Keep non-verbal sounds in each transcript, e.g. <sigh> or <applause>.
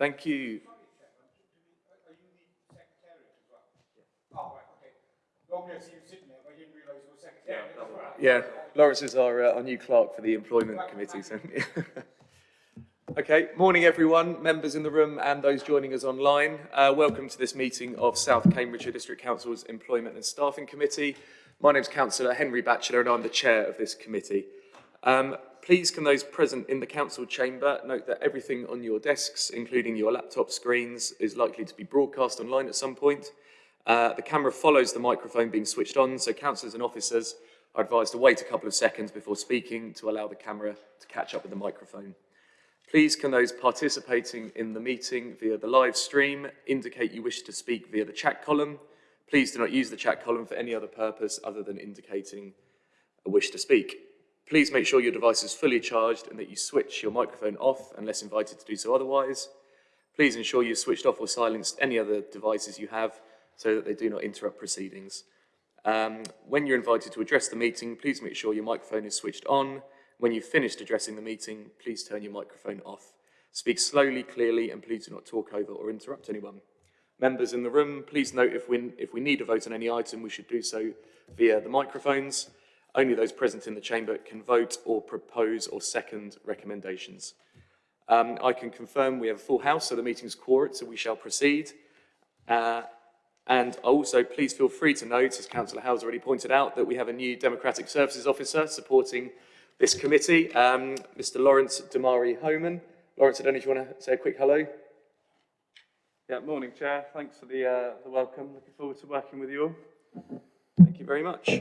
Thank you. Yeah, Lawrence is our, uh, our new clerk for the employment committee. So. <laughs> okay, morning everyone, members in the room and those joining us online. Uh, welcome to this meeting of South Cambridgeshire District Council's Employment and Staffing Committee. My name is Councillor Henry Batchelor and I'm the chair of this committee. Um, please can those present in the council chamber note that everything on your desks, including your laptop screens, is likely to be broadcast online at some point. Uh, the camera follows the microphone being switched on, so councillors and officers are advised to wait a couple of seconds before speaking to allow the camera to catch up with the microphone. Please can those participating in the meeting via the live stream indicate you wish to speak via the chat column. Please do not use the chat column for any other purpose other than indicating a wish to speak. Please make sure your device is fully charged and that you switch your microphone off unless invited to do so otherwise. Please ensure you've switched off or silenced any other devices you have so that they do not interrupt proceedings. Um, when you're invited to address the meeting, please make sure your microphone is switched on. When you've finished addressing the meeting, please turn your microphone off. Speak slowly, clearly, and please do not talk over or interrupt anyone. Members in the room, please note if we, if we need to vote on any item, we should do so via the microphones. Only those present in the chamber can vote or propose or second recommendations. Um, I can confirm we have a full house, so the meeting's quorate, so we shall proceed. Uh, and also, please feel free to note, as Councillor Howes already pointed out, that we have a new Democratic Services Officer supporting this committee, um, Mr Lawrence Damari Homan. Lawrence, I don't know if you want to say a quick hello. Yeah, morning, Chair. Thanks for the, uh, the welcome. Looking forward to working with you all. Thank you very much.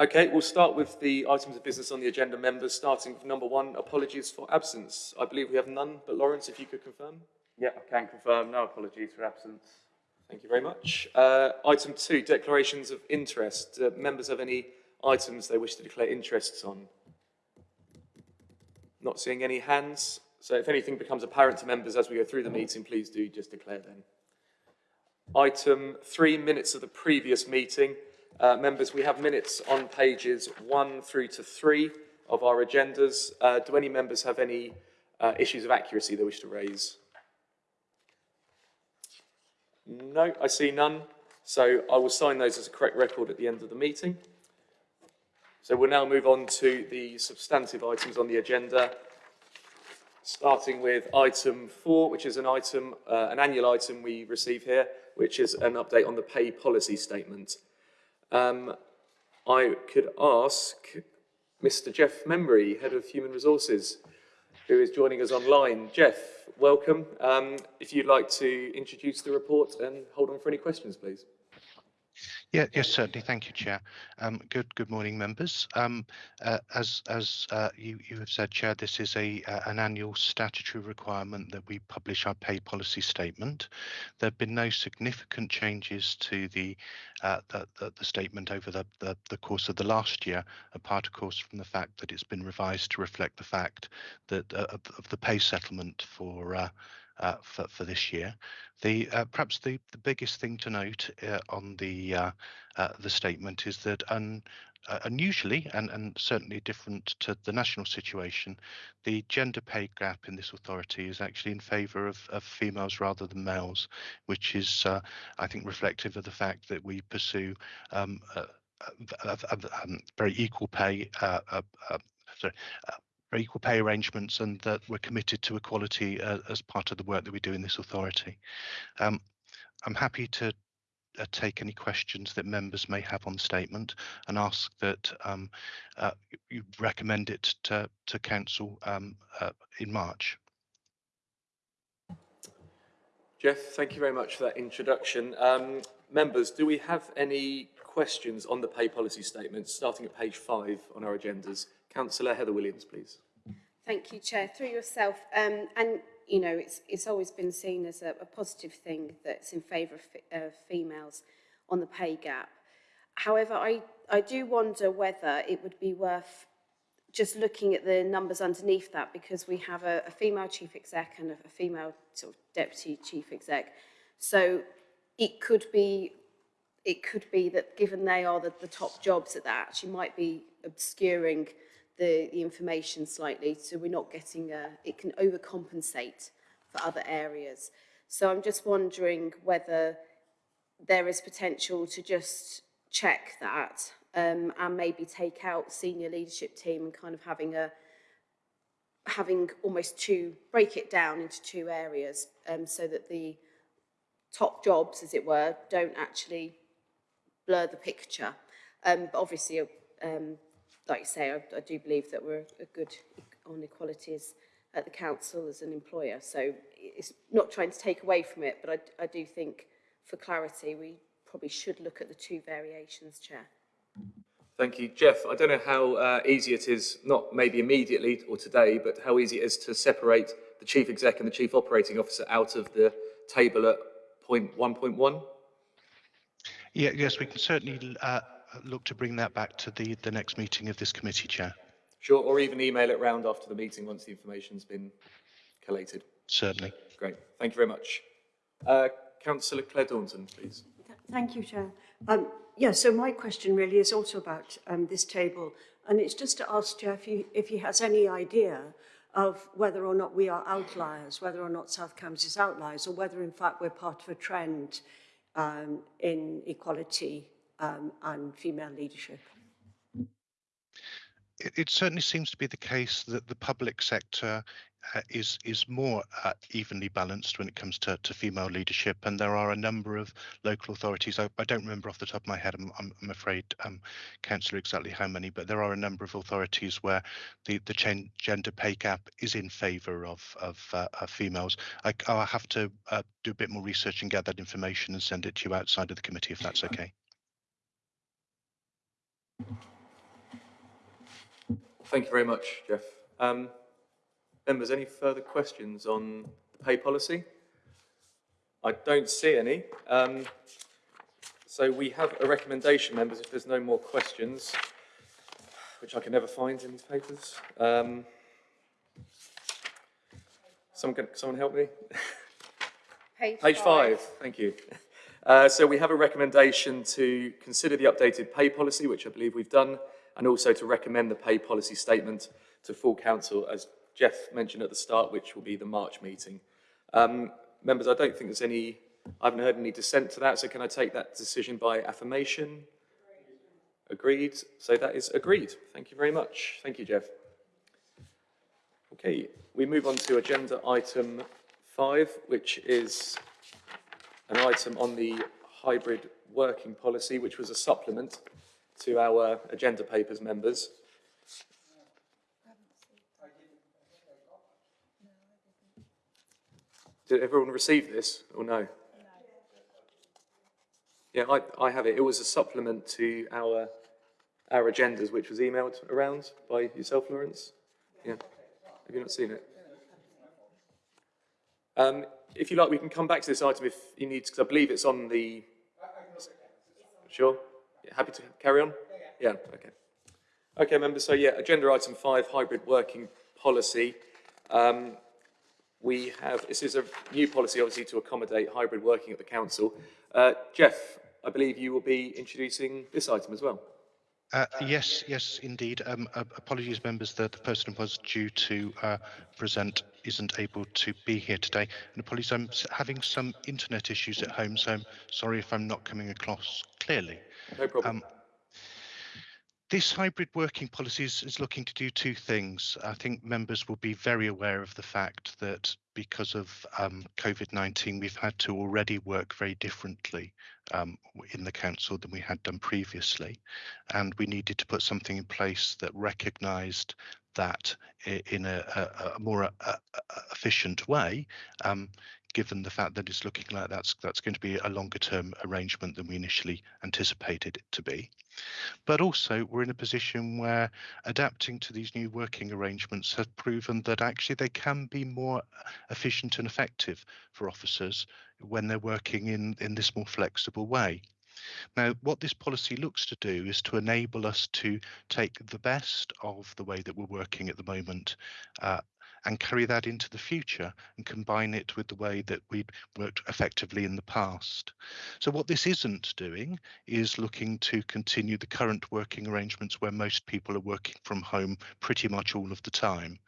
Okay, we'll start with the items of business on the agenda, members, starting with number one, apologies for absence. I believe we have none, but Lawrence, if you could confirm. Yeah, I can confirm. No apologies for absence. Thank you very much. Uh, item two, declarations of interest. Uh, members have any items they wish to declare interests on? Not seeing any hands. So if anything becomes apparent to members as we go through the meeting, please do just declare then. Item three, minutes of the previous meeting. Uh, members, we have minutes on pages one through to three of our agendas. Uh, do any members have any uh, issues of accuracy they wish to raise? No, I see none. So I will sign those as a correct record at the end of the meeting. So we'll now move on to the substantive items on the agenda, starting with item four, which is an item, uh, an annual item we receive here, which is an update on the pay policy statement. Um, I could ask Mr. Jeff Membry, Head of Human Resources, who is joining us online. Jeff, welcome. Um, if you'd like to introduce the report and hold on for any questions, please. Yeah, yes, certainly. Thank you, Chair. Um, good, good morning, members. Um, uh, as as uh, you you have said, Chair, this is a uh, an annual statutory requirement that we publish our pay policy statement. There have been no significant changes to the uh, the, the, the, statement over the, the the course of the last year, apart, of course, from the fact that it's been revised to reflect the fact that uh, of, of the pay settlement for uh, for, for this year. The uh, perhaps the, the biggest thing to note uh, on the uh, uh, the statement is that un, unusually and, and certainly different to the national situation, the gender pay gap in this authority is actually in favour of, of females rather than males, which is I think reflective of the fact that we pursue um, um, very equal pay sorry, equal pay arrangements and that we're committed to equality uh, as part of the work that we do in this authority. Um, I'm happy to uh, take any questions that members may have on the statement and ask that um, uh, you recommend it to, to Council um, uh, in March. Jeff, thank you very much for that introduction. Um, members, do we have any questions on the pay policy statement, starting at page five on our agendas? Councillor Heather Williams, please. Thank you, Chair. Through yourself, um, and you know, it's it's always been seen as a, a positive thing that's in favour of females on the pay gap. However, I I do wonder whether it would be worth just looking at the numbers underneath that because we have a, a female chief exec and a, a female sort of deputy chief exec. So it could be it could be that given they are the, the top jobs at that actually might be obscuring the, the information slightly so we're not getting, a, it can overcompensate for other areas. So I'm just wondering whether there is potential to just check that um, and maybe take out senior leadership team and kind of having a having almost two break it down into two areas um, so that the top jobs, as it were, don't actually blur the picture. Um, but obviously, um, like you say, I, I do believe that we're a good on equalities at the council as an employer. So it's not trying to take away from it, but I, I do think for clarity, we probably should look at the two variations, Chair. Thank you. Jeff, I don't know how uh, easy it is, not maybe immediately or today, but how easy it is to separate the Chief Exec and the Chief Operating Officer out of the table at point 1.1? Yeah, yes, we can certainly uh, look to bring that back to the, the next meeting of this committee, Chair. Sure, or even email it round after the meeting once the information's been collated. Certainly. Great. Thank you very much. Uh, Councillor Claire Daunton, please. Thank you, Chair. Um, yeah, so my question really is also about um, this table, and it's just to ask Chair if he, if he has any idea of whether or not we are outliers, whether or not South Cambs is outliers, or whether in fact we're part of a trend um, in equality um, and female leadership. It, it certainly seems to be the case that the public sector uh, is is more uh, evenly balanced when it comes to, to female leadership, and there are a number of local authorities. I, I don't remember off the top of my head. I'm, I'm, I'm afraid, um, councillor, exactly how many, but there are a number of authorities where the the gen- gender pay gap is in favour of of, uh, of females. I, I'll have to uh, do a bit more research and get that information and send it to you outside of the committee if that's okay. Thank you very much, Jeff. Um, members, any further questions on the pay policy? I don't see any. Um, so we have a recommendation, members, if there's no more questions, which I can never find in these papers. Um, someone, can, someone help me? Page five, thank you. Uh, so we have a recommendation to consider the updated pay policy, which I believe we've done, and also to recommend the pay policy statement to full council, as Jeff mentioned at the start, which will be the March meeting. Um, members, I don't think there's any, I haven't heard any dissent to that, so can I take that decision by affirmation? Agreed. So that is agreed. Thank you very much. Thank you, Jeff. Okay, we move on to agenda item five, which is an item on the hybrid working policy, which was a supplement to our agenda papers members. Did everyone receive this or no? Yeah, I, I have it. It was a supplement to our our agendas, which was emailed around by yourself, Lawrence. Yeah. Have you not seen it? Um, if you like, we can come back to this item if you need, because I believe it's on the. Sure. Yeah, happy to carry on. Yeah. Okay. Okay, members. So yeah, agenda item five, hybrid working policy. Um, we have, this is a new policy obviously to accommodate hybrid working at the council. Uh, Jeff, I believe you will be introducing this item as well. Uh, yes, yes, indeed. Um, uh, apologies, members, that the person who was due to uh, present isn't able to be here today. And apologies, I'm having some internet issues at home, so I'm sorry if I'm not coming across clearly. No problem. Um, this hybrid working policy is, is looking to do two things. I think members will be very aware of the fact that because of um, COVID 19, we've had to already work very differently um, in the council than we had done previously. And we needed to put something in place that recognised that in a, a, a more uh, uh, efficient way. Um, given the fact that it's looking like that's that's going to be a longer term arrangement than we initially anticipated it to be. But also, we're in a position where adapting to these new working arrangements has proven that actually they can be more efficient and effective for officers when they're working in, in this more flexible way. Now, what this policy looks to do is to enable us to take the best of the way that we're working at the moment uh, and carry that into the future and combine it with the way that we'd worked effectively in the past. So what this isn't doing is looking to continue the current working arrangements where most people are working from home pretty much all of the time.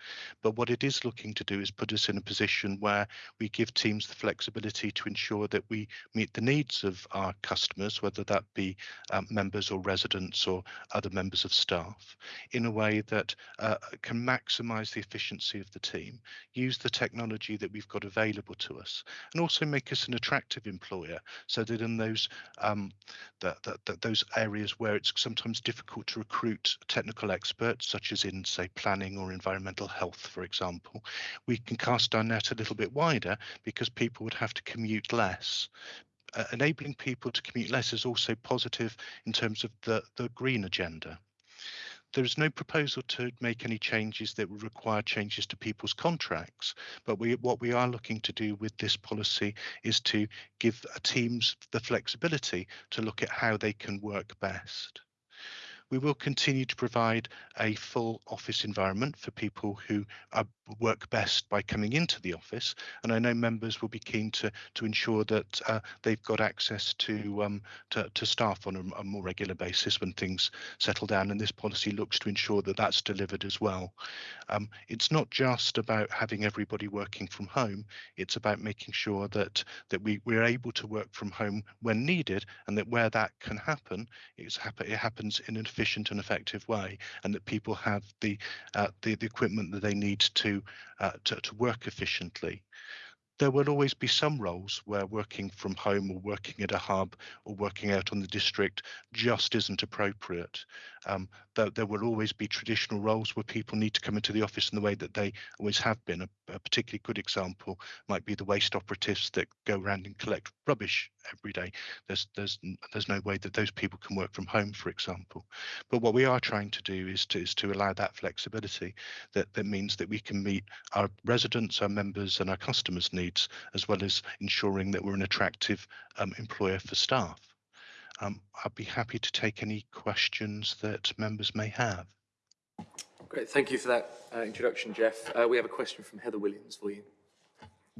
But what it is looking to do is put us in a position where we give teams the flexibility to ensure that we meet the needs of our customers, whether that be um, members or residents or other members of staff, in a way that uh, can maximise the efficiency of the team, use the technology that we've got available to us, and also make us an attractive employer, so that in those um, that, that, that those areas where it's sometimes difficult to recruit technical experts, such as in say planning or environmental health, for example, we can cast our net a little bit wider because people would have to commute less uh, enabling people to commute less is also positive in terms of the, the green agenda. There is no proposal to make any changes that would require changes to people's contracts, but we, what we are looking to do with this policy is to give teams the flexibility to look at how they can work best. We will continue to provide a full office environment for people who uh, work best by coming into the office. And I know members will be keen to to ensure that uh, they've got access to, um, to, to staff on a, a, more regular basis when things settle down. And this policy looks to ensure that that's delivered as well. Um, it's not just about having everybody working from home. It's about making sure that that we we're able to work from home when needed, and that where that can happen, it's happen it happens in an efficient and effective way, and that people have the uh, the, the equipment that they need to, uh, to to work efficiently there will always be some roles where working from home or working at a hub or working out on the district just isn't appropriate. Um, there, there, will always be traditional roles where people need to come into the office in the way that they always have been. A, a particularly good example might be the waste operatives that go around and collect rubbish every day. There's there's there's no way that those people can work from home, for example. But what we are trying to do is to is to allow that flexibility. That that means that we can meet our residents, our members, and our customers' needs, as well as ensuring that we're an attractive um, employer for staff. Um, I'd be happy to take any questions that members may have. Great, thank you for that uh, introduction, Jeff. Uh, we have a question from Heather Williams for you.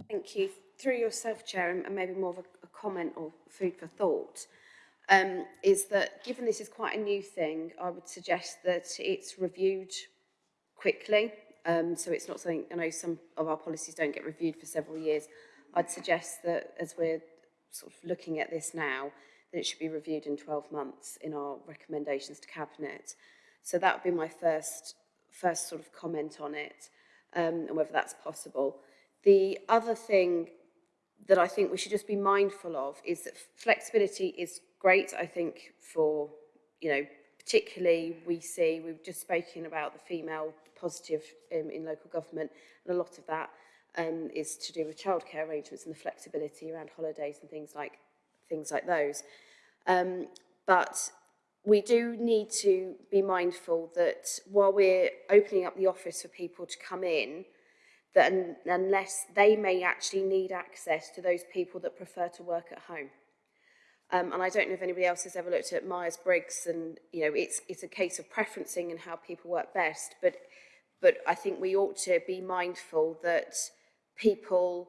Thank you. Through yourself, Chair, and maybe more of a, a comment or food for thought, um, is that given this is quite a new thing, I would suggest that it's reviewed quickly. Um, so it's not something, I know some of our policies don't get reviewed for several years. I'd suggest that as we're sort of looking at this now, that it should be reviewed in 12 months in our recommendations to Cabinet. So that would be my first, first sort of comment on it, um, and whether that's possible. The other thing that I think we should just be mindful of is that flexibility is great, I think, for, you know, particularly we see, we've just spoken about the female positive um, in local government, and a lot of that um, is to do with childcare arrangements and the flexibility around holidays and things like things like those. Um, but we do need to be mindful that while we're opening up the office for people to come in, that un unless they may actually need access to those people that prefer to work at home. Um, and I don't know if anybody else has ever looked at Myers-Briggs and, you know, it's, it's a case of preferencing and how people work best. But, but I think we ought to be mindful that people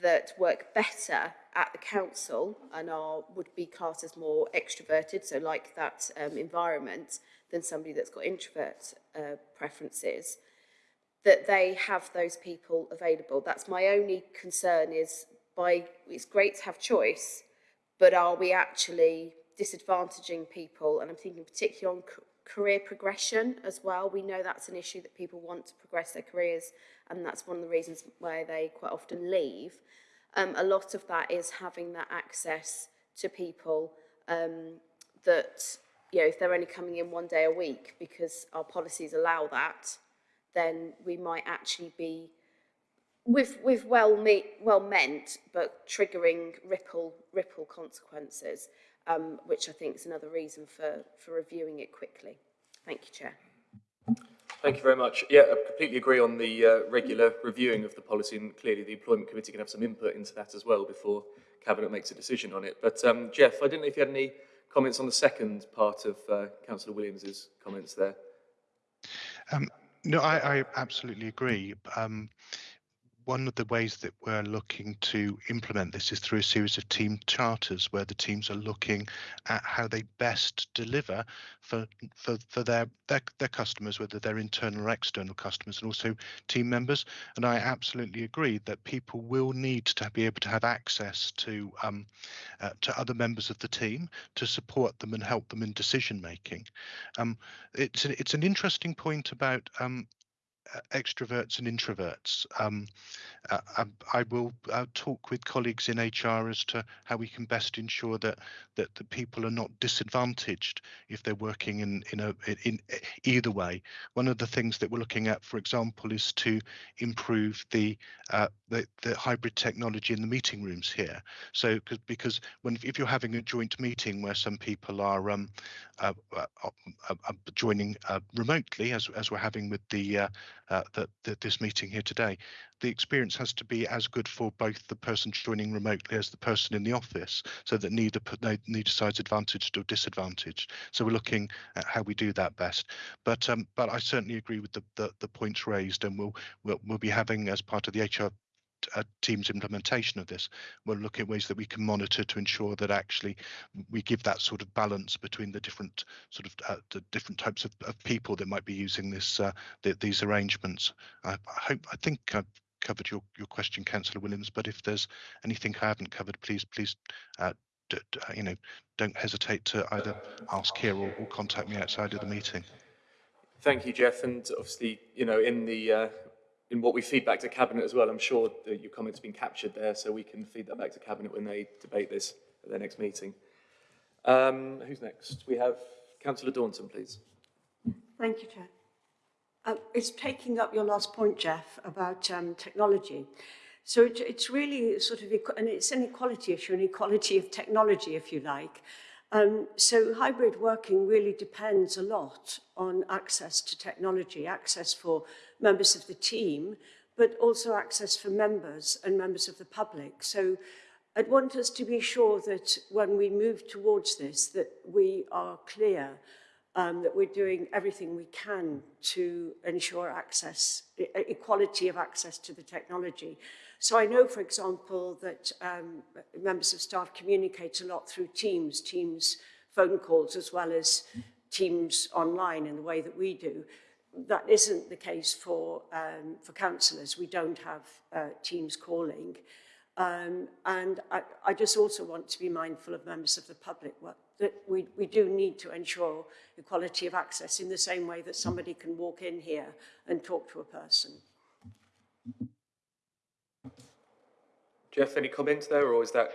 that work better at the council and are would be classed as more extroverted, so like that um, environment, than somebody that's got introvert uh, preferences, that they have those people available. That's my only concern is by, it's great to have choice, but are we actually disadvantaging people? And I'm thinking particularly on career progression as well. We know that's an issue that people want to progress their careers and that's one of the reasons why they quite often leave. Um, a lot of that is having that access to people um, that, you know, if they're only coming in one day a week because our policies allow that, then we might actually be with with well me, well meant but triggering ripple ripple consequences um, which I think is another reason for for reviewing it quickly. Thank you, Chair. Thank you very much. Yeah, I completely agree on the uh, regular reviewing of the policy and clearly the Employment Committee can have some input into that as well before Cabinet makes a decision on it. But um, Jeff, I didn't know if you had any comments on the second part of uh, Councillor Williams's comments there. Um, No, I, I absolutely agree. Um, one of the ways that we're looking to implement this is through a series of team charters where the teams are looking at how they best deliver for for, for their, their their customers, whether they're internal or external customers, and also team members. And I absolutely agree that people will need to be able to have access to um, uh, to other members of the team to support them and help them in decision making. Um, it's a, it's an interesting point about um, extroverts and introverts. Um, uh, I, I will uh, talk with colleagues in HR as to how we can best ensure that that the people are not disadvantaged if they're working in in a in either way. One of the things that we're looking at, for example, is to improve the uh, the, the hybrid technology in the meeting rooms here. So because because when if you're having a joint meeting where some people are um, uh, uh, uh, joining remotely, as as we're having with the, the, the this meeting here today, the experience has to be as good for both the person joining remotely as the person in the office, so that neither neither side's advantaged or disadvantaged. So we're looking at how we do that best. But um, but I certainly agree with the, the, the points raised, and we'll, we'll we'll be having as part of the HR uh, team's implementation of this. We'll look at ways that we can monitor to ensure that actually we give that sort of balance between the different sort of uh, the different types of, of people that might be using this uh, the, these arrangements. I, I hope I think I've covered your, your question, Councillor Williams, but if there's anything I haven't covered, please, please, uh, uh, you know, don't hesitate to either ask here or, or contact me outside of the meeting. Thank you, Jeff. And obviously, you know, in the uh, in what we feed back to cabinet as well, I'm sure that your comments have been captured there, so we can feed that back to cabinet when they debate this at their next meeting. Um, who's next? We have Councillor Daunton, please. Thank you, Chair. Uh, it's taking up your last point, Jeff, about um, technology. So it, it's really sort of, and it's an equality issue, an equality of technology, if you like. Um, so hybrid working really depends a lot on access to technology, access for members of the team, but also access for members and members of the public. So I'd want us to be sure that when we move towards this, that we are clear um, that we're doing everything we can to ensure access, equality of access to the technology. So I know, for example, that um, members of staff communicate a lot through Teams, Teams phone calls, as well as Teams online in the way that we do. That isn't the case for, um, for councillors. We don't have uh, Teams calling. Um, and I, I just also want to be mindful of members of the public what, that we, we do need to ensure equality of access in the same way that somebody can walk in here and talk to a person. Jeff, any comments there, or is that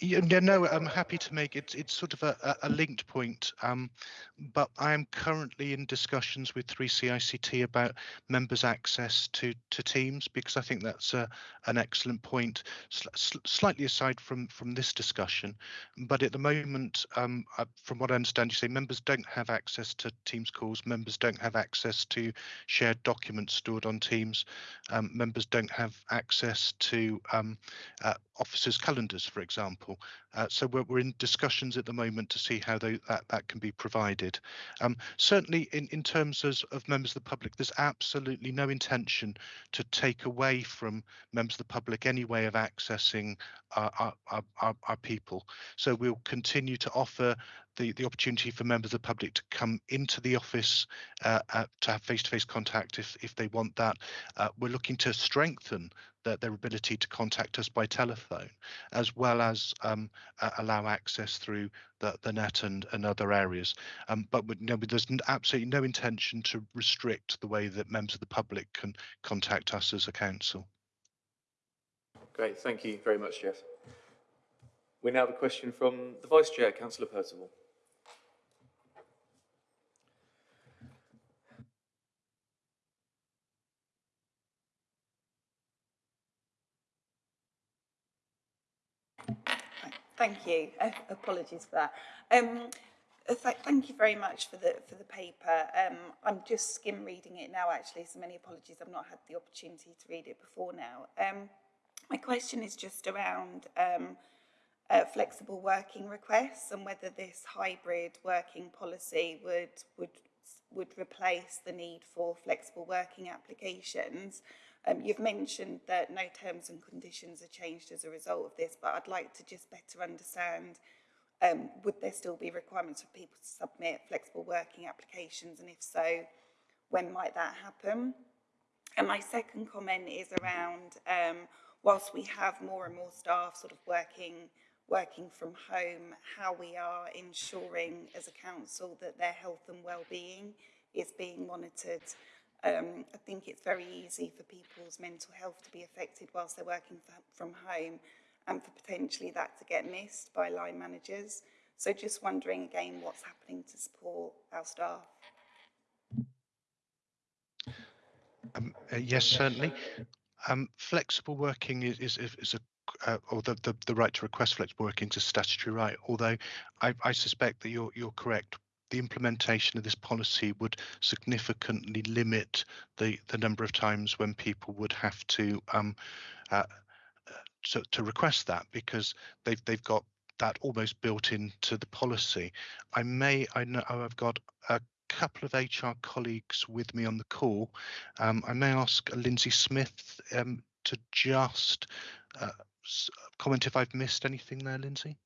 Yeah, no, I'm happy to make it. It's sort of a, a linked point, um, but I am currently in discussions with 3CICT about members' access to to Teams because I think that's a, an excellent point. Sl slightly aside from from this discussion, but at the moment, um, uh, from what I understand, you say members don't have access to Teams calls. Members don't have access to shared documents stored on Teams. Um, members don't have access to um, uh, officers' calendars, for example. Uh, so we're, we're, in discussions at the moment to see how they, that, that can be provided. Um, certainly in, in terms of, of, members of the public, there's absolutely no intention to take away from members of the public any way of accessing our, our, our, our people. So we'll continue to offer the, the opportunity for members of the public to come into the office uh, uh, to have face-to-face -face contact if, if they want that. Uh, we're looking to strengthen the, their ability to contact us by telephone, as well as um, uh, allow access through the, the net and, and other areas. Um, but you know, there's absolutely no intention to restrict the way that members of the public can contact us as a council. Great, thank you very much, Jeff. We now have a question from the Vice Chair, Councillor Percival. Thank you. Uh, apologies for that. Um, uh, th thank you very much for the for the paper. Um, I'm just skim reading it now, actually. So many apologies. I've not had the opportunity to read it before now. Um, my question is just around um, uh, flexible working requests and whether this hybrid working policy would would would replace the need for flexible working applications. Um, you've mentioned that no terms and conditions are changed as a result of this, but I'd like to just better understand um, would there still be requirements for people to submit flexible working applications and if so, when might that happen? And my second comment is around um, whilst we have more and more staff sort of working working from home, how we are ensuring as a council that their health and well-being is being monitored. Um, I think it's very easy for people's mental health to be affected whilst they're working from home and for potentially that to get missed by line managers. So just wondering again what's happening to support our staff. Um, uh, yes, certainly. Um, flexible working is, is, is a uh, or the, the, the right to request flexible working is a statutory right. Although I, I suspect that you're you're correct. The implementation of this policy would significantly limit the the number of times when people would have to um, uh, to, to request that because they've they've got that almost built into the policy. I may I know I've got a couple of HR colleagues with me on the call. Um, I may ask Lindsay Smith um, to just uh, comment if I've missed anything there, Lindsay.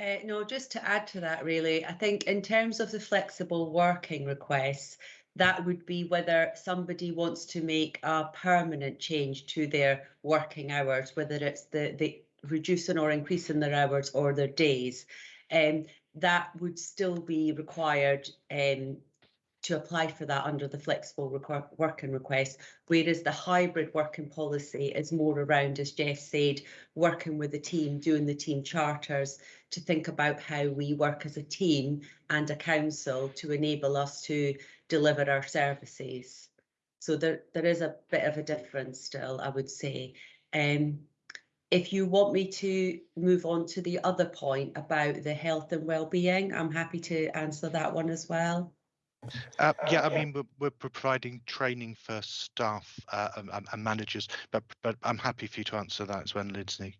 Uh, no, just to add to that, really, I think in terms of the flexible working requests, that would be whether somebody wants to make a permanent change to their working hours, whether it's the, the reducing or increasing their hours or their days. Um, that would still be required um, to apply for that under the flexible working request, whereas the hybrid working policy is more around, as Jeff said, working with the team, doing the team charters to think about how we work as a team and a council to enable us to deliver our services. So there, there is a bit of a difference still, I would say. Um, if you want me to move on to the other point about the health and well-being, I'm happy to answer that one as well. Uh, yeah, I mean, we're, we're providing training for staff uh, and, and, managers, but but I'm happy for you to answer that as well, Lindsay.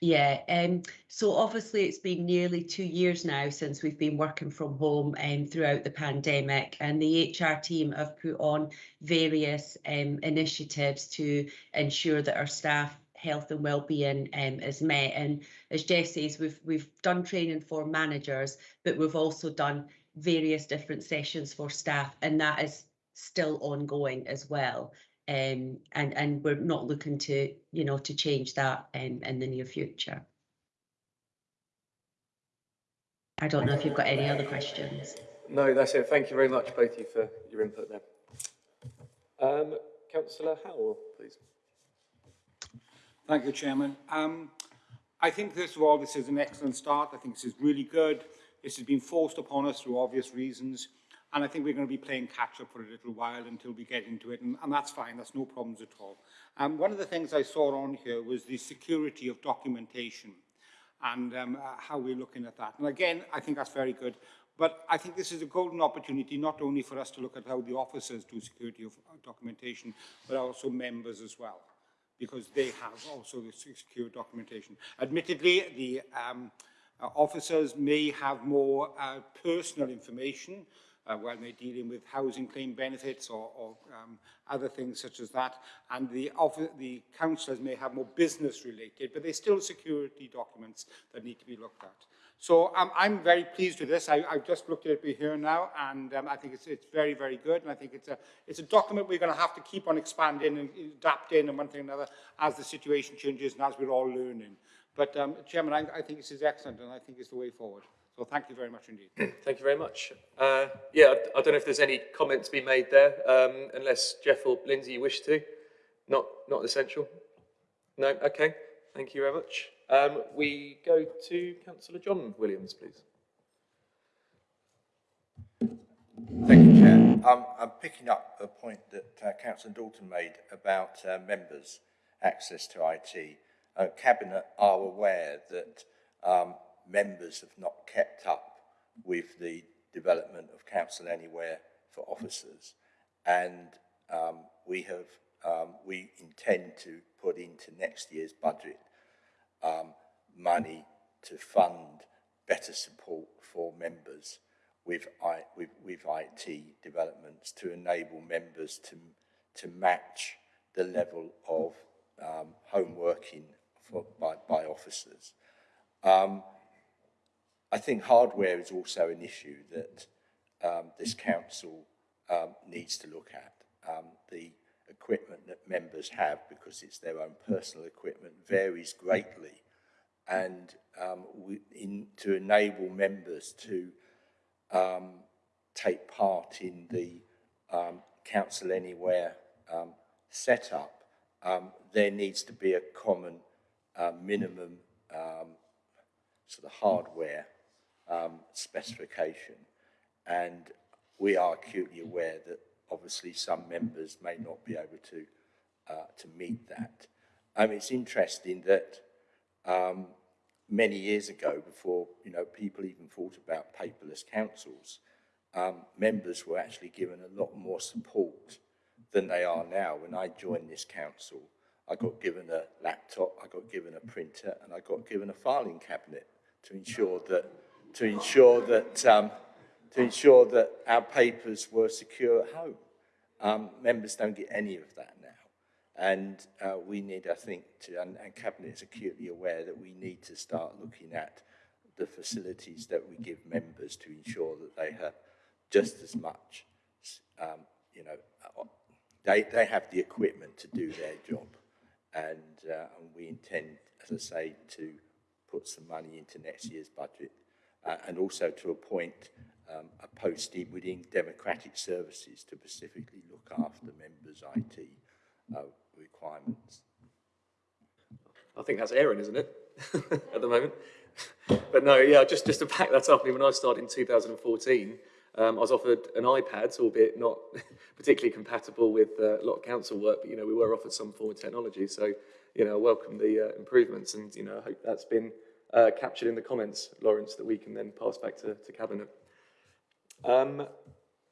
Yeah, um, so obviously it's been nearly two years now since we've been working from home um, throughout the pandemic and the HR team have put on various um, initiatives to ensure that our staff health and well-being um, is met and as Jess says we've we've done training for managers but we've also done various different sessions for staff and that is still ongoing as well. Um, and, and we're not looking to, you know, to change that um, in the near future. I don't know if you've got any other questions. No, that's it. Thank you very much, both of you, for your input there. Um, Councillor Howell, please. Thank you, Chairman. Um, I think, first of all, this is an excellent start. I think this is really good. This has been forced upon us through obvious reasons, and I think we're going to be playing catch-up for a little while until we get into it, and, and that's fine, that's no problems at all. Um, one of the things I saw on here was the security of documentation and um, uh, how we're looking at that. And again, I think that's very good. But I think this is a golden opportunity not only for us to look at how the officers do security of uh, documentation, but also members as well, because they have also the secure documentation. Admittedly, the um, Uh, officers may have more uh, personal information uh, when they're dealing with housing claim benefits or, or um, other things such as that. And the, the councillors may have more business related, but they're still security documents that need to be looked at. So um, I'm very pleased with this. I, I've just looked at it here now, and um, I think it's, it's very, very good. And I think it's a, it's a document we're going to have to keep on expanding and adapting and one thing or another as the situation changes and as we're all learning. But, um, Chairman, I, I think this is excellent and I think it's the way forward. So thank you very much indeed. <clears throat> Thank you very much. Uh, yeah, I, I don't know if there's any comments to be made there, um, unless Jeff or Lindsay you wish to. Not, not essential. No, okay. Thank you very much. Um, we go to Councillor John Williams, please. Thank you, Chair. Um, I'm picking up a point that uh, Councillor Dalton made about uh, members' access to IT uh, Cabinet are aware that um, members have not kept up with the development of Council Anywhere for officers. And um, we have, um, we intend to put into next year's budget um, money to fund better support for members with, I, with, with IT developments to enable members to, to match the level of um, home working for, by, by officers. Um, I think hardware is also an issue that um, this council um, needs to look at. Um, the equipment that members have, because it's their own personal equipment, varies greatly. And um, we, in, to enable members to take part in the um, Council Anywhere um, setup, um, there needs to be a common uh, minimum um, sort of hardware um, specification. And we are acutely aware that obviously some members may not be able to, uh, to meet that. Um, it's interesting that um, many years ago, before you know people even thought about paperless councils, um, members were actually given a lot more support than they are now. When I joined this council, I got given a laptop, I got given a printer, and I got given a filing cabinet to ensure that to ensure that um, to ensure that our papers were secure at home. Um, members don't get any of that now. And uh, we need, I think, to, and, and Cabinet is acutely aware that we need to start looking at the facilities that we give members to ensure that they have just as much, um, you know, uh, they, they have the equipment to do their job. And, uh, and we intend, as I say, to put some money into next year's budget uh, and also to appoint um, a posting within democratic services to specifically look after members' IT uh, requirements. I think that's Aaron, isn't it, <laughs> at the moment? but no, yeah, just, just to back that up, when I started in 2014, um, I was offered an iPad, so albeit not <laughs> particularly compatible with uh, a lot of council work, but, you know, we were offered some form of technology. So, you know, I welcome the uh, improvements and, you know, I hope that's been uh, captured in the comments, Lawrence, that we can then pass back to, to Cabinet. Um,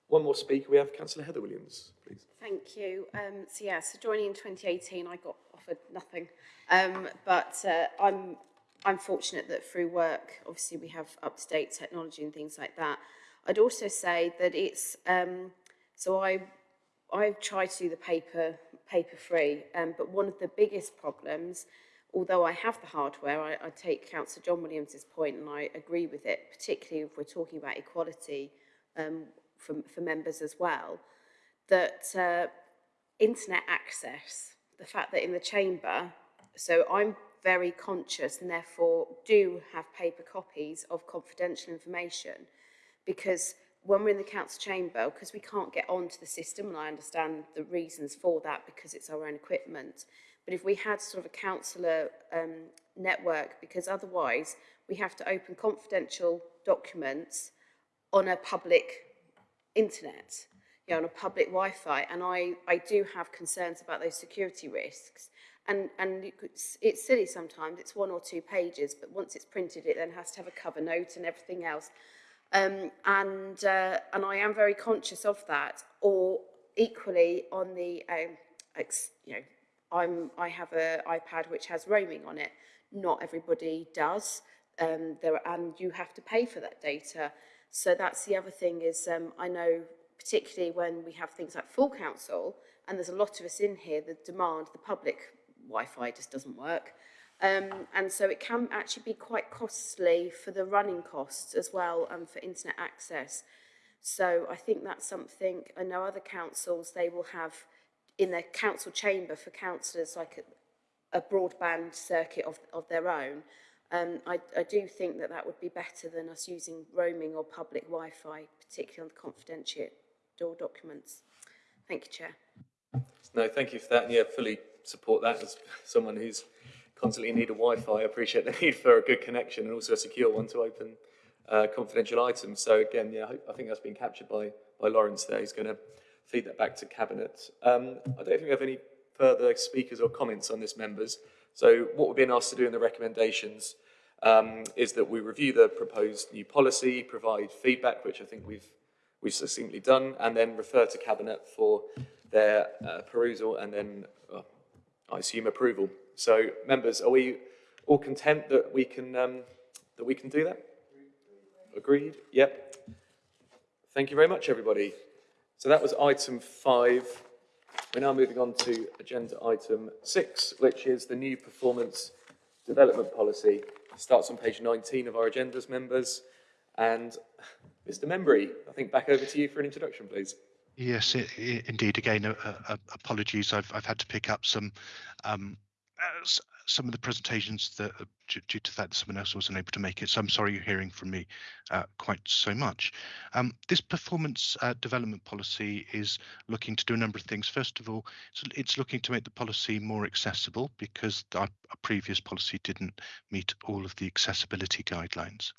one more speaker, we have Councillor Heather Williams, please. Thank you. Um, so yeah, so joining in 2018, I got offered nothing. Um, but uh, I'm, I'm fortunate that through work, obviously we have up-to-date technology and things like that. I'd also say that it's, um, so I, I try to do the paper, paper free, um, but one of the biggest problems, although I have the hardware, I, I take Councillor John Williams's point and I agree with it, particularly if we're talking about equality um, for, for members as well, that uh, internet access, the fact that in the chamber, so I'm very conscious and therefore do have paper copies of confidential information because when we're in the council chamber, because we can't get onto the system, and I understand the reasons for that because it's our own equipment, but if we had sort of a councillor um, network, because otherwise we have to open confidential documents on a public internet, you know, on a public Wi-Fi, and I, I do have concerns about those security risks. And, and it's, it's silly sometimes, it's one or two pages, but once it's printed, it then has to have a cover note and everything else. Um, and, uh, and I am very conscious of that, or equally on the, um, you know, I'm, I have an iPad which has roaming on it. Not everybody does, um, there, and you have to pay for that data. So that's the other thing is um, I know particularly when we have things like full council and there's a lot of us in here the demand the public Wi-Fi just doesn't work um, and so it can actually be quite costly for the running costs as well and for internet access so I think that's something I know other councils they will have in their council chamber for councillors like a, a broadband circuit of, of their own um, I, I do think that that would be better than us using roaming or public Wi-Fi, particularly on the confidential documents. Thank you, Chair. No, thank you for that. Yeah, fully support that as someone who's constantly need of Wi-Fi. I appreciate the <laughs> need for a good connection and also a secure one to open uh, confidential items. So again, yeah, I, I think that's been captured by, by Lawrence there. He's going to feed that back to Cabinet. Um, I don't think we have any further speakers or comments on this, members. So what we've been asked to do in the recommendations um, is that we review the proposed new policy, provide feedback, which I think we've, we've succinctly done, and then refer to Cabinet for their uh, perusal and then, uh, I assume, approval. So, members, are we all content that we can, um, that we can do that? Agreed? Yep. Thank you very much, everybody. So that was item five. We're now moving on to agenda item six, which is the new performance development policy. It Starts on page 19 of our agendas, members. And Mr. Membry, I think back over to you for an introduction, please. Yes, i i indeed. Again, uh, uh, apologies. I've I've had to pick up some um, some of the presentations that due, to that someone else wasn't able to make it. So I'm sorry you're hearing from me uh, quite so much. Um, this performance uh, development policy is looking to do a number of things. First of all, it's, it's looking to make the policy more accessible because our, our previous policy didn't meet all of the accessibility guidelines.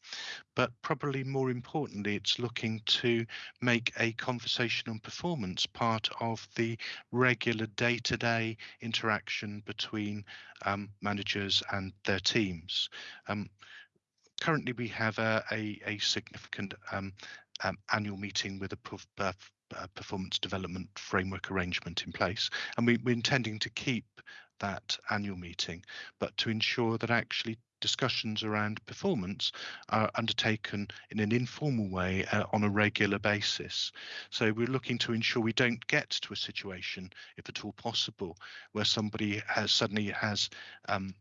But probably more importantly, it's looking to make a conversation on performance part of the regular day-to-day -day interaction between um, managers and their teams. Um, currently, we have a, a, a significant um, um annual meeting with a uh, performance development framework arrangement in place, and we, we're intending to keep that annual meeting, but to ensure that actually discussions around performance are undertaken in an informal way uh, on a regular basis. So we're looking to ensure we don't get to a situation, if at all possible, where somebody has suddenly has um,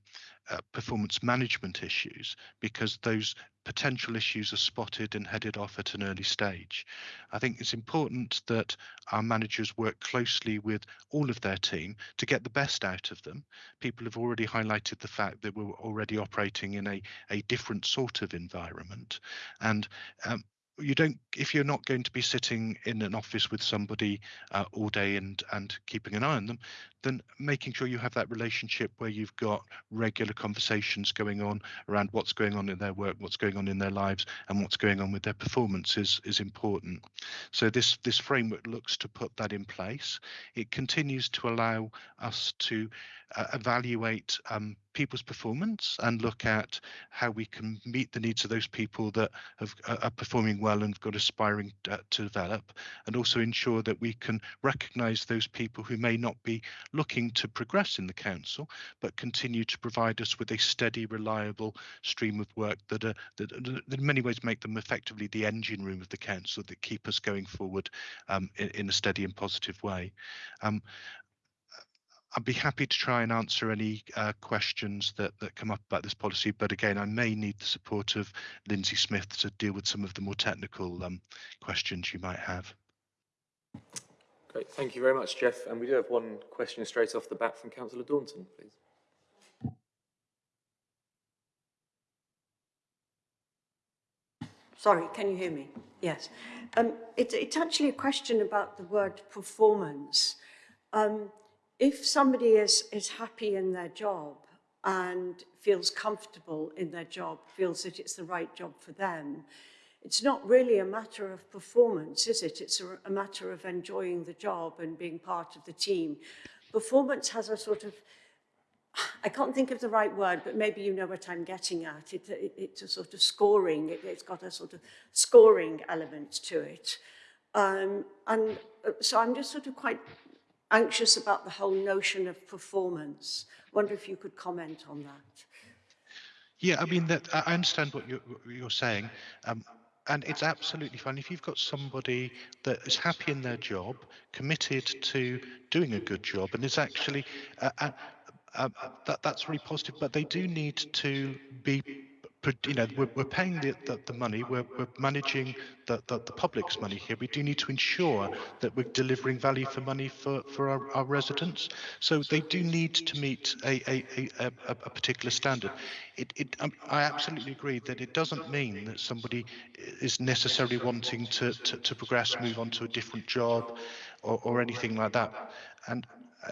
uh, performance management issues because those potential issues are spotted and headed off at an early stage. I think it's important that our managers work closely with all of their team to get the best out of them. People have already highlighted the fact that we're already operating in a, a different sort of environment. And um, you don't if you're not going to be sitting in an office with somebody uh, all day and and keeping an eye on them then making sure you have that relationship where you've got regular conversations going on around what's going on in their work what's going on in their lives and what's going on with their performance is is important. So this this framework looks to put that in place. It continues to allow us to uh, evaluate um, people's performance and look at how we can meet the needs of those people that have, uh, are performing well and have got aspiring uh, to develop and also ensure that we can recognise those people who may not be looking to progress in the council but continue to provide us with a steady reliable stream of work that, are, that, that in many ways make them effectively the engine room of the council that keep us going forward um, in, in, a steady and positive way. Um, I'd be happy to try and answer any uh, questions that, that come up about this policy, but again, I may need the support of Lindsay Smith to deal with some of the more technical um, questions you might have. Great, thank you very much, Jeff. And we do have one question straight off the bat from Councillor Daunton, please. Sorry, can you hear me? Yes. Um, it, it's actually a question about the word performance. Um, if somebody is, is happy in their job and feels comfortable in their job, feels that it's the right job for them, it's not really a matter of performance, is it? It's a, a matter of enjoying the job and being part of the team. Performance has a sort of, I can't think of the right word, but maybe you know what I'm getting at. It, it, it's a sort of scoring, it, it's got a sort of scoring element to it. Um, and uh, so I'm just sort of quite anxious about the whole notion of performance. wonder if you could comment on that. Yeah, I mean that I understand what you're, you're saying. Um, and it's absolutely fine if you've got somebody that is happy in their job, committed to doing a good job, and is actually uh, uh, uh, that that's really positive. But they do need to be you know, we're, we're paying the, the, the money, we're, we're managing the, the, the, public's money here. We do need to ensure that we're delivering value for money for, for our, our residents. So they do need to meet a, a, a, a, particular standard. It, it, um, I absolutely agree that it doesn't mean that somebody is necessarily wanting to, to, to progress, move on to a different job or, or anything like that. And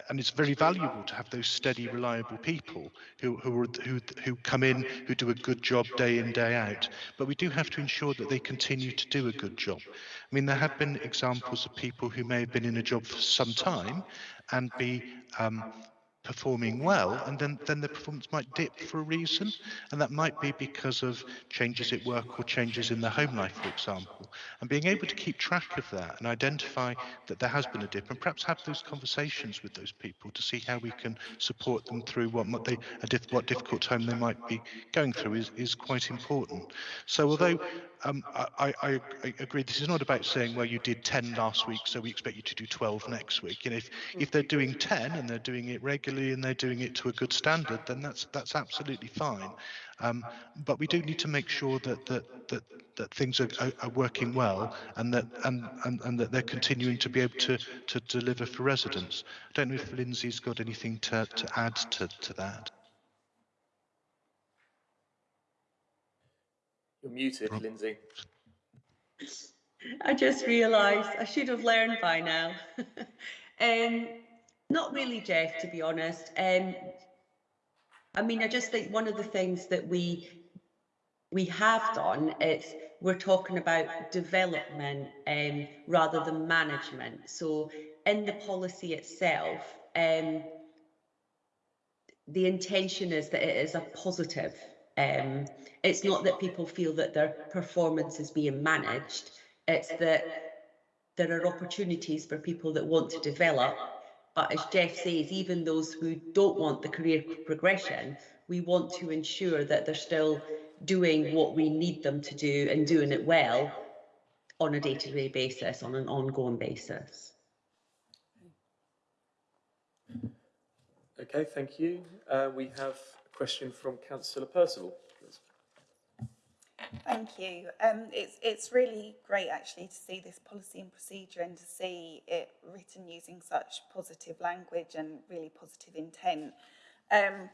and it's very valuable to have those steady, reliable people who who, are, who who come in, who do a good job day in day out. But we do have to ensure that they continue to do a good job. I mean, there have been examples of people who may have been in a job for some time and be um, performing well and then then the performance might dip for a reason and that might be because of changes at work or changes in their home life for example. And being able to keep track of that and identify that there has been a dip and perhaps have those conversations with those people to see how we can support them through what they a diff, what difficult time they might be going through is is quite important. So although um, I, I, I agree. This is not about saying, well, you did 10 last week, so we expect you to do 12 next week. And if, if they're doing 10 and they're doing it regularly and they're doing it to a good standard, then that's that's absolutely fine. Um, but we do need to make sure that that that, that things are, are, are working well and that and, and, and that they're continuing to be able to to deliver for residents. I don't know if Lindsay's got anything to, to add to, to that. You're muted, Rob? Lindsay. I just realised I should have learned by now. <laughs> um, not really, Jeff, to be honest. Um, I mean, I just think one of the things that we we have done is we're talking about development um, rather than management. So in the policy itself, um, the intention is that it is a positive. Um, it's not that people feel that their performance is being managed. It's that there are opportunities for people that want to develop. But as Jeff says, even those who don't want the career progression, we want to ensure that they're still doing what we need them to do and doing it well on a day-to-day basis, on an ongoing basis. Okay, thank you. Uh, we have question from Councillor Percival. please. Thank you. Um, it's, it's really great actually to see this policy and procedure and to see it written using such positive language and really positive intent. Um,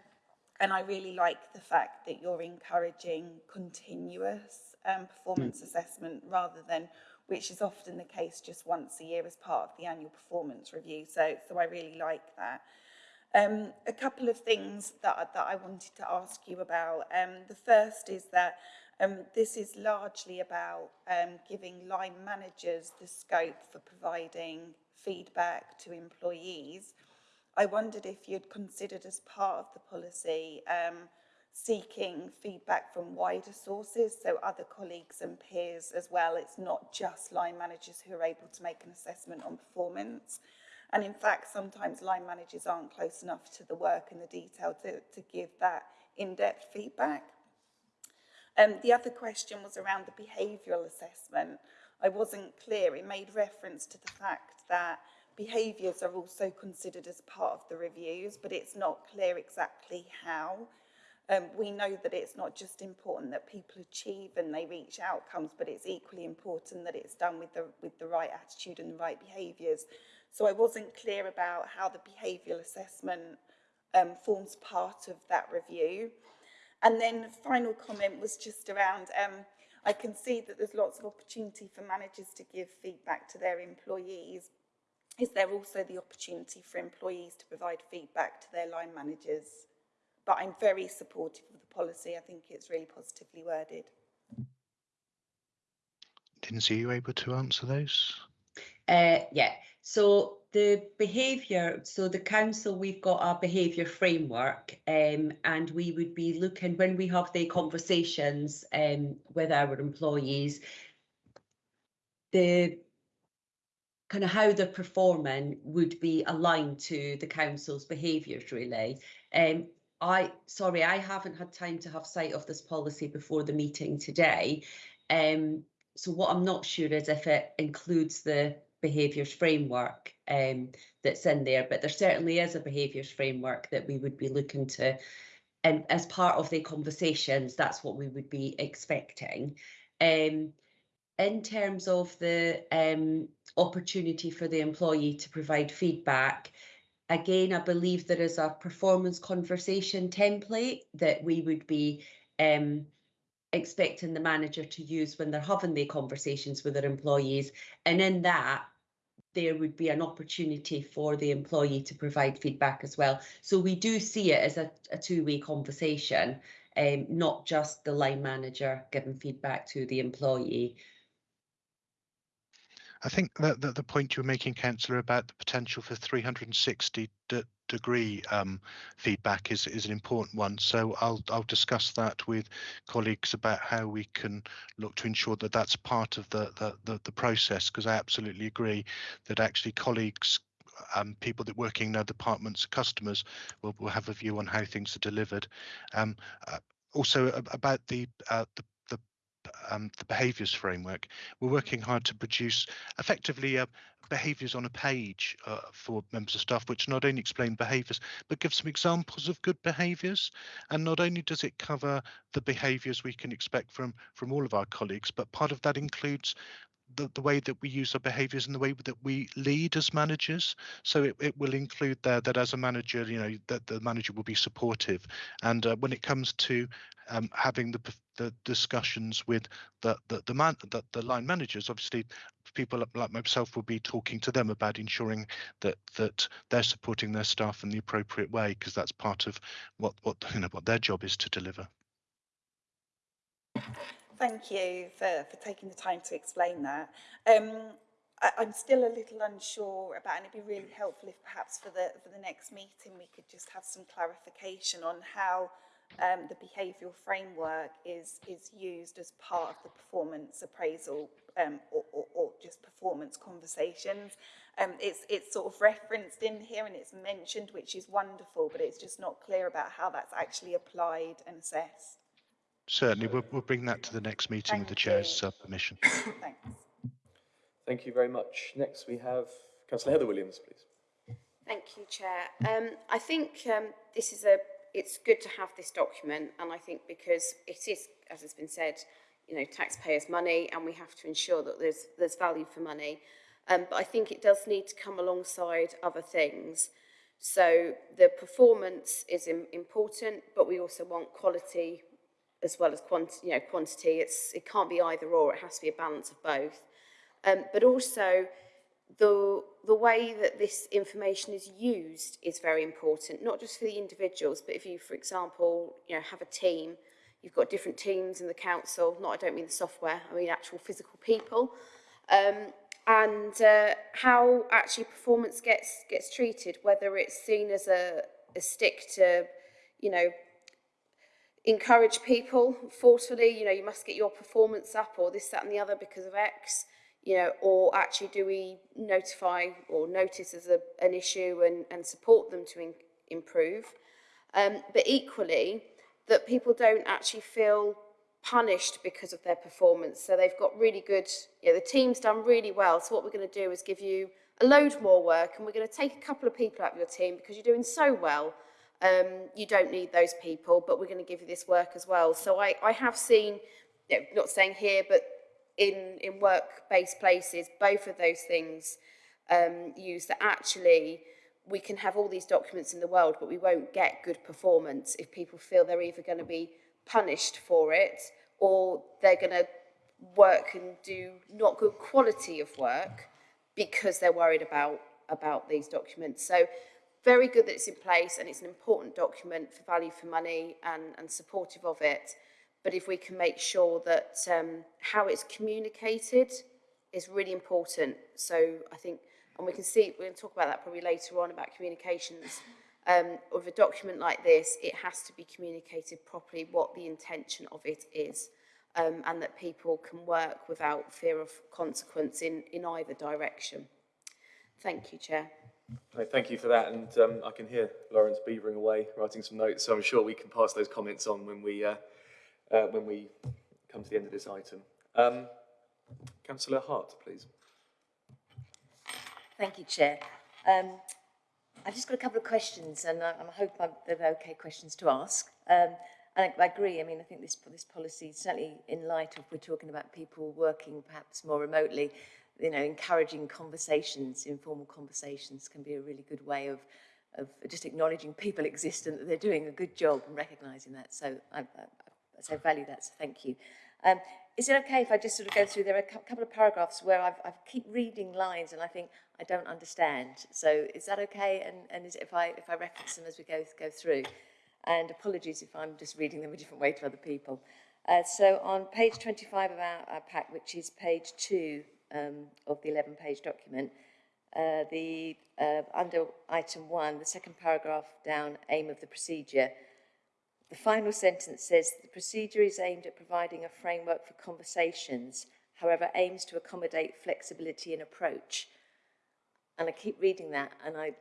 and I really like the fact that you're encouraging continuous um, performance assessment rather than, which is often the case, just once a year as part of the annual performance review. So, so I really like that. Um, a couple of things that, that I wanted to ask you about. Um, the first is that um, this is largely about um, giving line managers the scope for providing feedback to employees. I wondered if you'd considered as part of the policy um, seeking feedback from wider sources, so other colleagues and peers as well. It's not just line managers who are able to make an assessment on performance. And in fact, sometimes line managers aren't close enough to the work and the detail to, to give that in-depth feedback. Um, the other question was around the behavioural assessment. I wasn't clear. It made reference to the fact that behaviours are also considered as part of the reviews, but it's not clear exactly how. Um, we know that it's not just important that people achieve and they reach outcomes, but it's equally important that it's done with the, with the right attitude and the right behaviours. So I wasn't clear about how the behavioural assessment um, forms part of that review. And then the final comment was just around, um, I can see that there's lots of opportunity for managers to give feedback to their employees. Is there also the opportunity for employees to provide feedback to their line managers? But I'm very supportive of the policy. I think it's really positively worded. Didn't see you able to answer those? Uh, yeah, so the behaviour, so the council, we've got our behaviour framework um, and we would be looking, when we have the conversations um, with our employees, the kind of how they're performing would be aligned to the council's behaviours really. Um, I, sorry, I haven't had time to have sight of this policy before the meeting today. Um, so what I'm not sure is if it includes the behaviours framework um, that's in there, but there certainly is a behaviours framework that we would be looking to, and as part of the conversations, that's what we would be expecting. Um, in terms of the um, opportunity for the employee to provide feedback, again, I believe there is a performance conversation template that we would be um, expecting the manager to use when they're having the conversations with their employees. And in that, there would be an opportunity for the employee to provide feedback as well. So we do see it as a, a two-way conversation, um, not just the line manager giving feedback to the employee. I think that, that the point you were making, Councillor, about the potential for 360 de degree um, feedback is is an important one. So I'll I'll discuss that with colleagues about how we can look to ensure that that's part of the the the, the process. Because I absolutely agree that actually colleagues. Um, people that working in other departments, customers, will, will have a view on how things are delivered. Um, uh, also about the uh, the um, the behaviours framework, we're working hard to produce effectively uh, behaviours on a page uh, for members of staff, which not only explain behaviours but give some examples of good behaviours. And not only does it cover the behaviours we can expect from from all of our colleagues, but part of that includes the, the way that we use our behaviors and the way that we lead as managers. So it, it will include there that as a manager, you know, that the manager will be supportive. And uh, when it comes to um, having the the discussions with the the the, man, the the line managers, obviously people like myself will be talking to them about ensuring that that they're supporting their staff in the appropriate way because that's part of what what you know what their job is to deliver. Thank you for, for taking the time to explain that. Um, I, I'm still a little unsure about, and it'd be really helpful if perhaps for the, for the next meeting we could just have some clarification on how um, the behavioural framework is, is used as part of the performance appraisal um, or, or, or just performance conversations. Um, it's, it's sort of referenced in here and it's mentioned, which is wonderful, but it's just not clear about how that's actually applied and assessed. Certainly, we'll, we'll bring that to the next meeting with the chair's uh, permission. <coughs> Thanks. Thank you very much. Next we have Councillor Heather Williams, please. Thank you, Chair. Um, I think um, this is a, it's good to have this document and I think because it is, as has been said, you know, taxpayers' money and we have to ensure that there's, there's value for money. Um, but I think it does need to come alongside other things. So the performance is im important, but we also want quality as well as quantity, you know, quantity. It's, it can't be either or, it has to be a balance of both. Um, but also the, the way that this information is used is very important, not just for the individuals, but if you, for example, you know, have a team, you've got different teams in the council, not, I don't mean the software, I mean actual physical people, um, and uh, how actually performance gets, gets treated, whether it's seen as a, a stick to, you know, encourage people forcefully, you know, you must get your performance up or this, that and the other because of X, you know, or actually do we notify or notice as a, an issue and, and support them to in, improve? Um, but equally, that people don't actually feel punished because of their performance. So they've got really good, you know, the team's done really well. So what we're going to do is give you a load more work and we're going to take a couple of people out of your team because you're doing so well. Um, you don't need those people, but we're going to give you this work as well. So I, I have seen, you know, not saying here, but in, in work-based places, both of those things um, used that actually we can have all these documents in the world, but we won't get good performance if people feel they're either going to be punished for it or they're going to work and do not good quality of work because they're worried about about these documents. So very good that it's in place and it's an important document for value for money and, and supportive of it. But if we can make sure that um, how it's communicated is really important. So I think, and we can see, we're going to talk about that probably later on about communications. Um, of a document like this, it has to be communicated properly what the intention of it is. Um, and that people can work without fear of consequence in, in either direction. Thank you, Chair. Thank you for that, and um, I can hear Lawrence beavering away, writing some notes. So I'm sure we can pass those comments on when we uh, uh, when we come to the end of this item. Um, Councillor Hart, please. Thank you, Chair. Um, I've just got a couple of questions, and I, I hope I'm, they're okay questions to ask. Um, and I, I agree. I mean, I think this this policy, certainly in light of we're talking about people working perhaps more remotely, you know, encouraging conversations, informal conversations, can be a really good way of of just acknowledging people exist and that they're doing a good job and recognising that. So I, I, I value that. So thank you. Um, is it okay if I just sort of go through, there are a couple of paragraphs where I've, I keep reading lines and I think I don't understand. So is that okay? And, and is if I, if I reference them as we go, go through? And apologies if I'm just reading them a different way to other people. Uh, so on page 25 of our, our pack, which is page two um, of the 11 page document, uh, the, uh, under item one, the second paragraph down, aim of the procedure, the final sentence says the procedure is aimed at providing a framework for conversations, however, aims to accommodate flexibility in approach. And I keep reading that and I,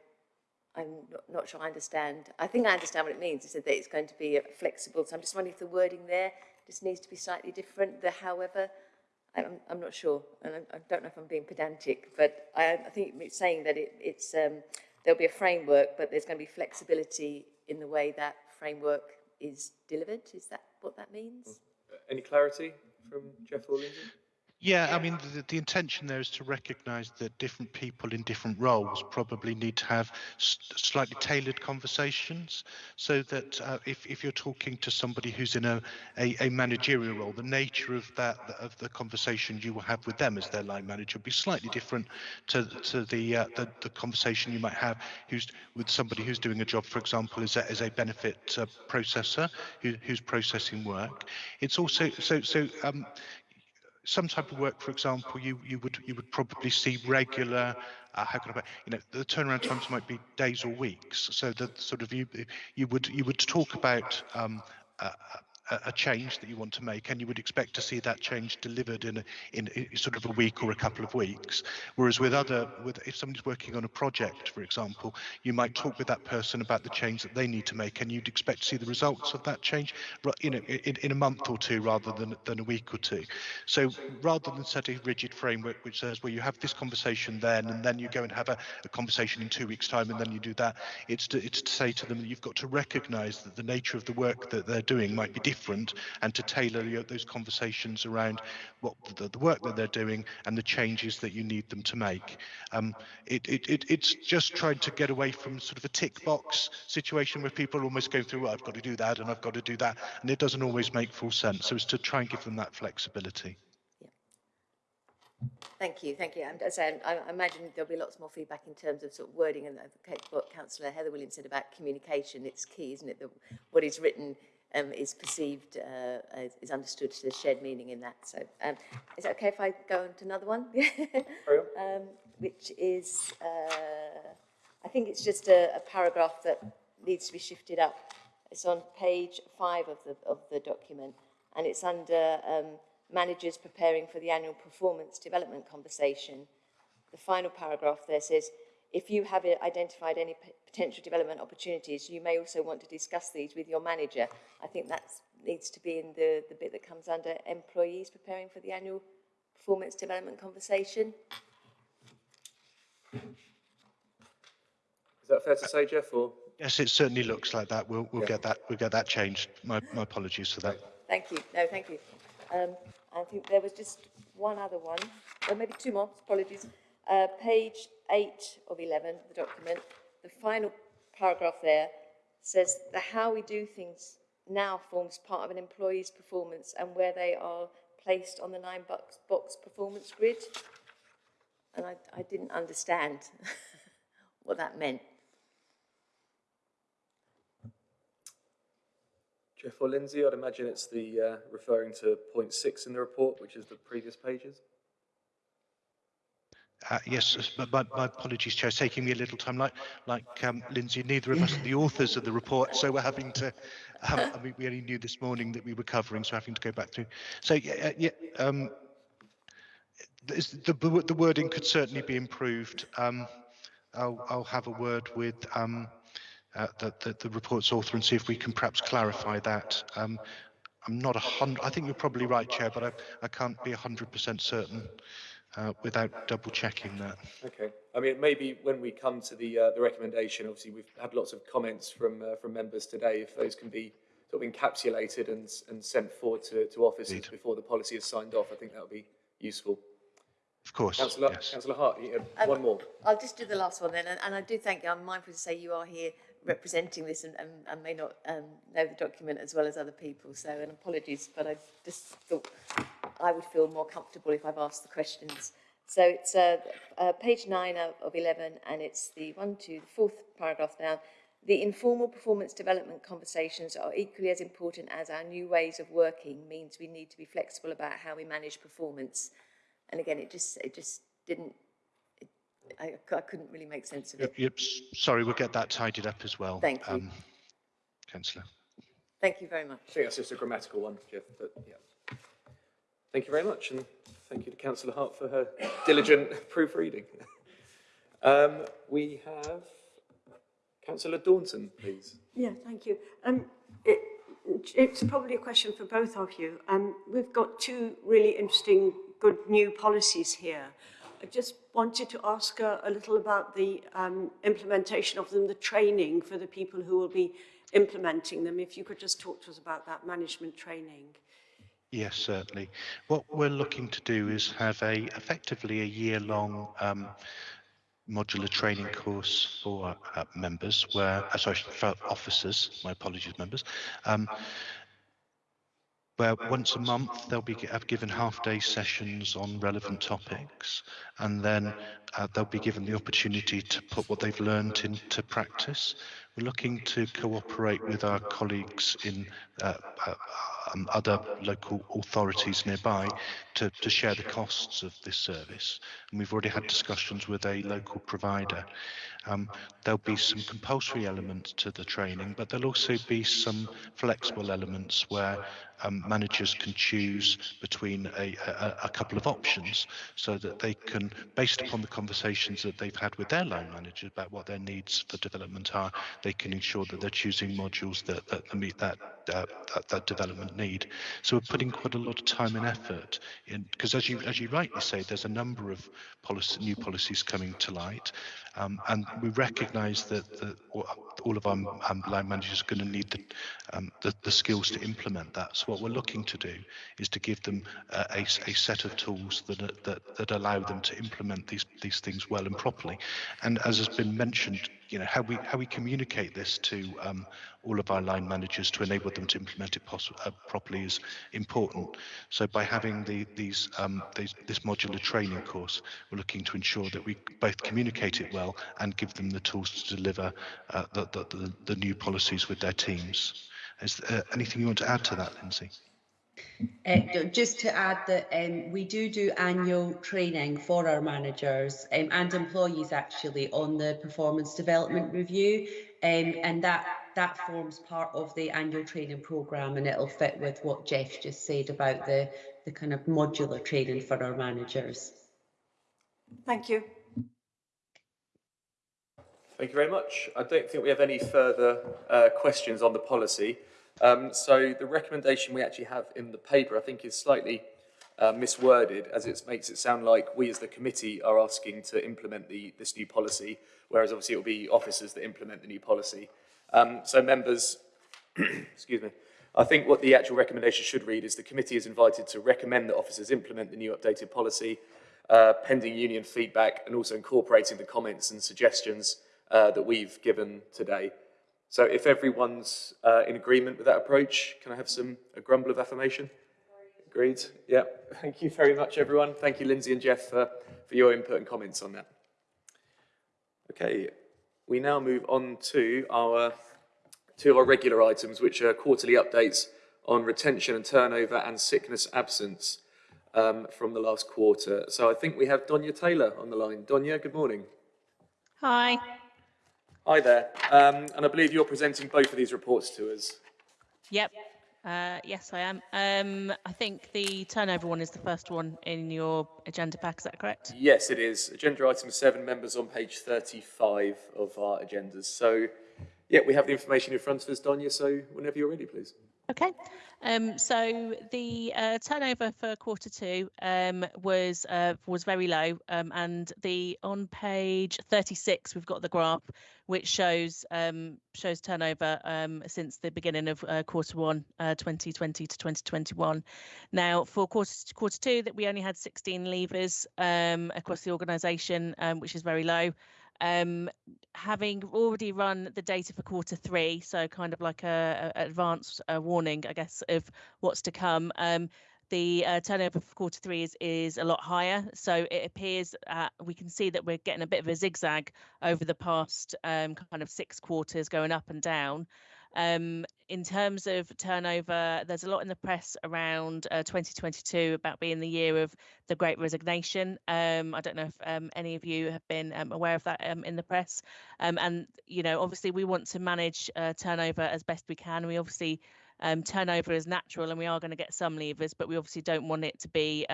I'm not, not sure I understand. I think I understand what it means. It said that it's going to be flexible. So I'm just wondering if the wording there just needs to be slightly different. The however, I'm, I'm not sure. And I, I don't know if I'm being pedantic, but I, I think it's saying that it, it's, um, there'll be a framework, but there's going to be flexibility in the way that framework is delivered. Is that what that means? Any clarity from Jeff or Lindsay? Yeah, I mean, the, the intention there is to recognise that different people in different roles probably need to have slightly tailored conversations so that uh, if, if you're talking to somebody who's in a, a, a managerial role, the nature of that of the conversation you will have with them as their line manager will be slightly different to, to the, uh, the the conversation you might have who's with somebody who's doing a job, for example, as a, as a benefit uh, processor who, who's processing work. It's also so so um, some type of work, for example, you you would you would probably see regular. Uh, how can I? You know, the turnaround times might be days or weeks. So that sort of you you would you would talk about um, a, a- change that you want to make, and you would expect to see that change delivered in a, in a, sort of a week or a couple of weeks. Whereas with other, with if somebody's working on a project, for example, you might talk with that person about the change that they need to make, and you'd expect to see the results of that change, you know, in, in a month or two rather than than a week or two. So rather than set a rigid framework which says, well, you have this conversation then, and then you go and have a, a conversation in two weeks' time, and then you do that, it's to, it's to say to them that you've got to recognise that the nature of the work that they're doing might be different, and to tailor those conversations around what the, the work that they're doing and the changes that you need them to make. Um, it, it, it, it's just trying to get away from sort of a tick box situation where people are almost going through, well, I've got to do that and I've got to do that, and it doesn't always make full sense. So it's to try and give them that flexibility. Thank you, thank you. And as I, I imagine there'll be lots more feedback in terms of sort of wording and what Councillor Heather Williams said about communication. It's key, isn't it? What is written um, is perceived, uh, is, is understood. There's shared meaning in that. So um, is it okay if I go on to another one? <laughs> Um, which is, uh, I think it's just a, a paragraph that needs to be shifted up. It's on page five of the, of the document, and it's under um, managers preparing for the annual performance development conversation. The final paragraph there says, if you have identified any potential development opportunities, you may also want to discuss these with your manager. I think that needs to be in the, the bit that comes under employees preparing for the annual performance development conversation. Is that fair to say, Jeff, or? Yes, it certainly looks like that. We'll, we'll Yeah. get that. We'll get that changed. My, my apologies for that. Thank you. No, thank you. Um, I think there was just one other one, or maybe two more, apologies. Uh, page eight of 11, of the document, the final paragraph there says the how we do things now forms part of an employee's performance and where they are placed on the nine box, box performance grid. And I, I didn't understand <laughs> what that meant. Jeff or Lindsay, I'd imagine it's the, uh, referring to point six in the report, which is the previous pages. Uh, yes, but my, my apologies, Chair. It's taking me a little time. Like, like um, Lindsay, neither of us are the authors of the report, so we're having to. Um, I mean, we only knew this morning that we were covering, so having to go back through. So yeah, uh, yeah. Um, the, the the wording could certainly be improved. Um, I'll, I'll have a word with um, uh, the, the the report's author and see if we can perhaps clarify that. Um, I'm not a hundred. I think you're probably right, Chair, but I, I can't be a hundred percent certain uh, without double checking that. Okay. I mean, maybe when we come to the, uh, the recommendation, obviously we've had lots of comments from, uh, from members today. If those can be sort of encapsulated and, and sent forward to, to offices Indeed. before the policy is signed off, I think that would be useful. Of course, Councillor, yes. Councillor Hart, you Um, one more. I'll just do the last one then, and, and I do thank you. I'm mindful to say you are here representing this and, and, and may not um, know the document as well as other people. So, and apologies, but I just thought I would feel more comfortable if I've asked the questions. So it's uh, uh, page nine of, of 11, and it's the one, two, the fourth paragraph down. The informal performance development conversations are equally as important as our new ways of working means we need to be flexible about how we manage performance. And again, it just, it just didn't I, I couldn't really make sense of Yep, it. yep, s- sorry, we'll get that tidied up as well. Thank you. um, Councillor. Thank you very much. I think that's just a grammatical one, Jeff, but yeah. Thank you very much, and thank you to Councillor Hart for her <laughs> diligent proofreading. <laughs> Um, we have Councillor Daunton, please. Yeah, thank you. Um, it, it's probably a question for both of you. Um, we've got two really interesting, good new policies here. I just wanted to ask uh, a little about the um, implementation of them, the training for the people who will be implementing them. If you could just talk to us about that management training. Yes, certainly. What we're looking to do is have a effectively a year-long um, modular training course for uh, members, where uh, sorry for officers. My apologies, members. Um, where once a month they'll be given half-day sessions on relevant topics, and then uh, they'll be given the opportunity to put what they've learned into practice. We're looking to cooperate with our colleagues in uh, uh, um, other local authorities nearby to, to share the costs of this service. And we've already had discussions with a local provider. Um, there'll be some compulsory elements to the training, but there'll also be some flexible elements where um, managers can choose between a, a, a, couple of options so that they can, based upon the conversations that they've had with their line managers about what their needs for development are, they can ensure that they're choosing modules that, that meet that, uh, that, that development need. So we're putting quite a lot of time and effort in, because as you, as you rightly say, there's a number of policy, new policies coming to light. Um, and we recognise that, that, all of our um, line managers are going to need the, um, the, the, skills to implement that. So what we're looking to do is to give them uh, a, a, set of tools that, that, that allow them to implement these, these things well and properly. And as has been mentioned, you know how we how we communicate this to um, all of our line managers to enable them to implement it uh, properly is important. So by having the, these, um, these this modular training course, we're looking to ensure that we both communicate it well and give them the tools to deliver uh, the, the, the, new policies with their teams. Is there anything you want to add to that, Lindsay? Uh, just to add that um, we do do annual training for our managers um, and employees actually on the performance development review um, and that that forms part of the annual training programme and it'll fit with what Jeff just said about the, the kind of modular training for our managers. Thank you. Thank you very much. I don't think we have any further uh, questions on the policy. Um, so the recommendation we actually have in the paper, I think, is slightly uh, misworded as it makes it sound like we as the committee are asking to implement the, this new policy, whereas obviously it will be officers that implement the new policy. Um, so members, <clears throat> excuse me, I think what the actual recommendation should read is the committee is invited to recommend that officers implement the new updated policy, uh, pending union feedback and also incorporating the comments and suggestions uh, that we've given today. So if everyone's uh, in agreement with that approach, can I have some a grumble of affirmation? Agreed? Yeah. Thank you very much, everyone. Thank you, Lindsay and Jeff, for, for your input and comments on that. Okay, we now move on to our to our regular items, which are quarterly updates on retention and turnover and sickness absence um, from the last quarter. So I think we have Donya Taylor on the line. Donya, good morning. Hi. Hi there. Um, and I believe you're presenting both of these reports to us. Yep. Uh, yes, I am. Um, I think the turnover one is the first one in your agenda pack. Is that correct? Yes, it is. Agenda item seven, members on page 35 of our agendas. So, yeah, we have the information in front of us, Donya. So, whenever you're ready, please. Okay, um, so the uh, turnover for quarter two um, was uh, was very low, um, and the on page 36 we've got the graph which shows um, shows turnover um, since the beginning of uh, quarter one, uh, 2020 to 2021. Now for quarter quarter two, that we only had 16 leavers um, across the organisation, which is very low um, having already run the data for quarter three, so kind of like a, a advanced uh, warning, I guess, of what's to come. Um, the uh, turnover for quarter three is, is a lot higher. So it appears uh, we can see that we're getting a bit of a zigzag over the past um, kind of six quarters going up and down. Um, in terms of turnover, there's a lot in the press around uh, 2022 about being the year of the Great Resignation. Um, I don't know if um, any of you have been um, aware of that um, in the press. Um, and, you know, obviously we want to manage uh, turnover as best we can. We obviously turnover is natural and we are going to get some leavers, but we obviously don't want it to be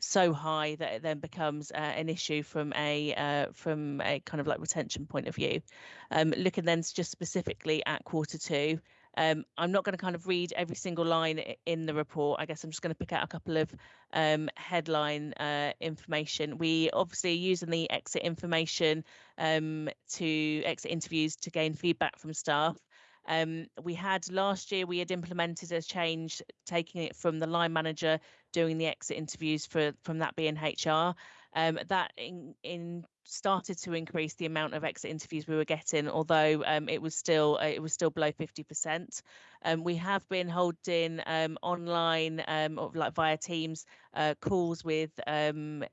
so high that it then becomes uh, an issue from a uh, from a kind of like retention point of view. Um, looking then just specifically at quarter two, um, I'm not going to kind of read every single line in the report. I guess I'm just going to pick out a couple of um, headline uh, information. We obviously are using the exit information um, to exit interviews to gain feedback from staff. Um, we had last year we had implemented a change, taking it from the line manager doing the exit interviews for from that being HR. Um, that in, in started to increase the amount of exit interviews we were getting, although um, it was still uh, it was still below 50%. Um, we have been holding um, online, um, like via Teams, uh, calls with um,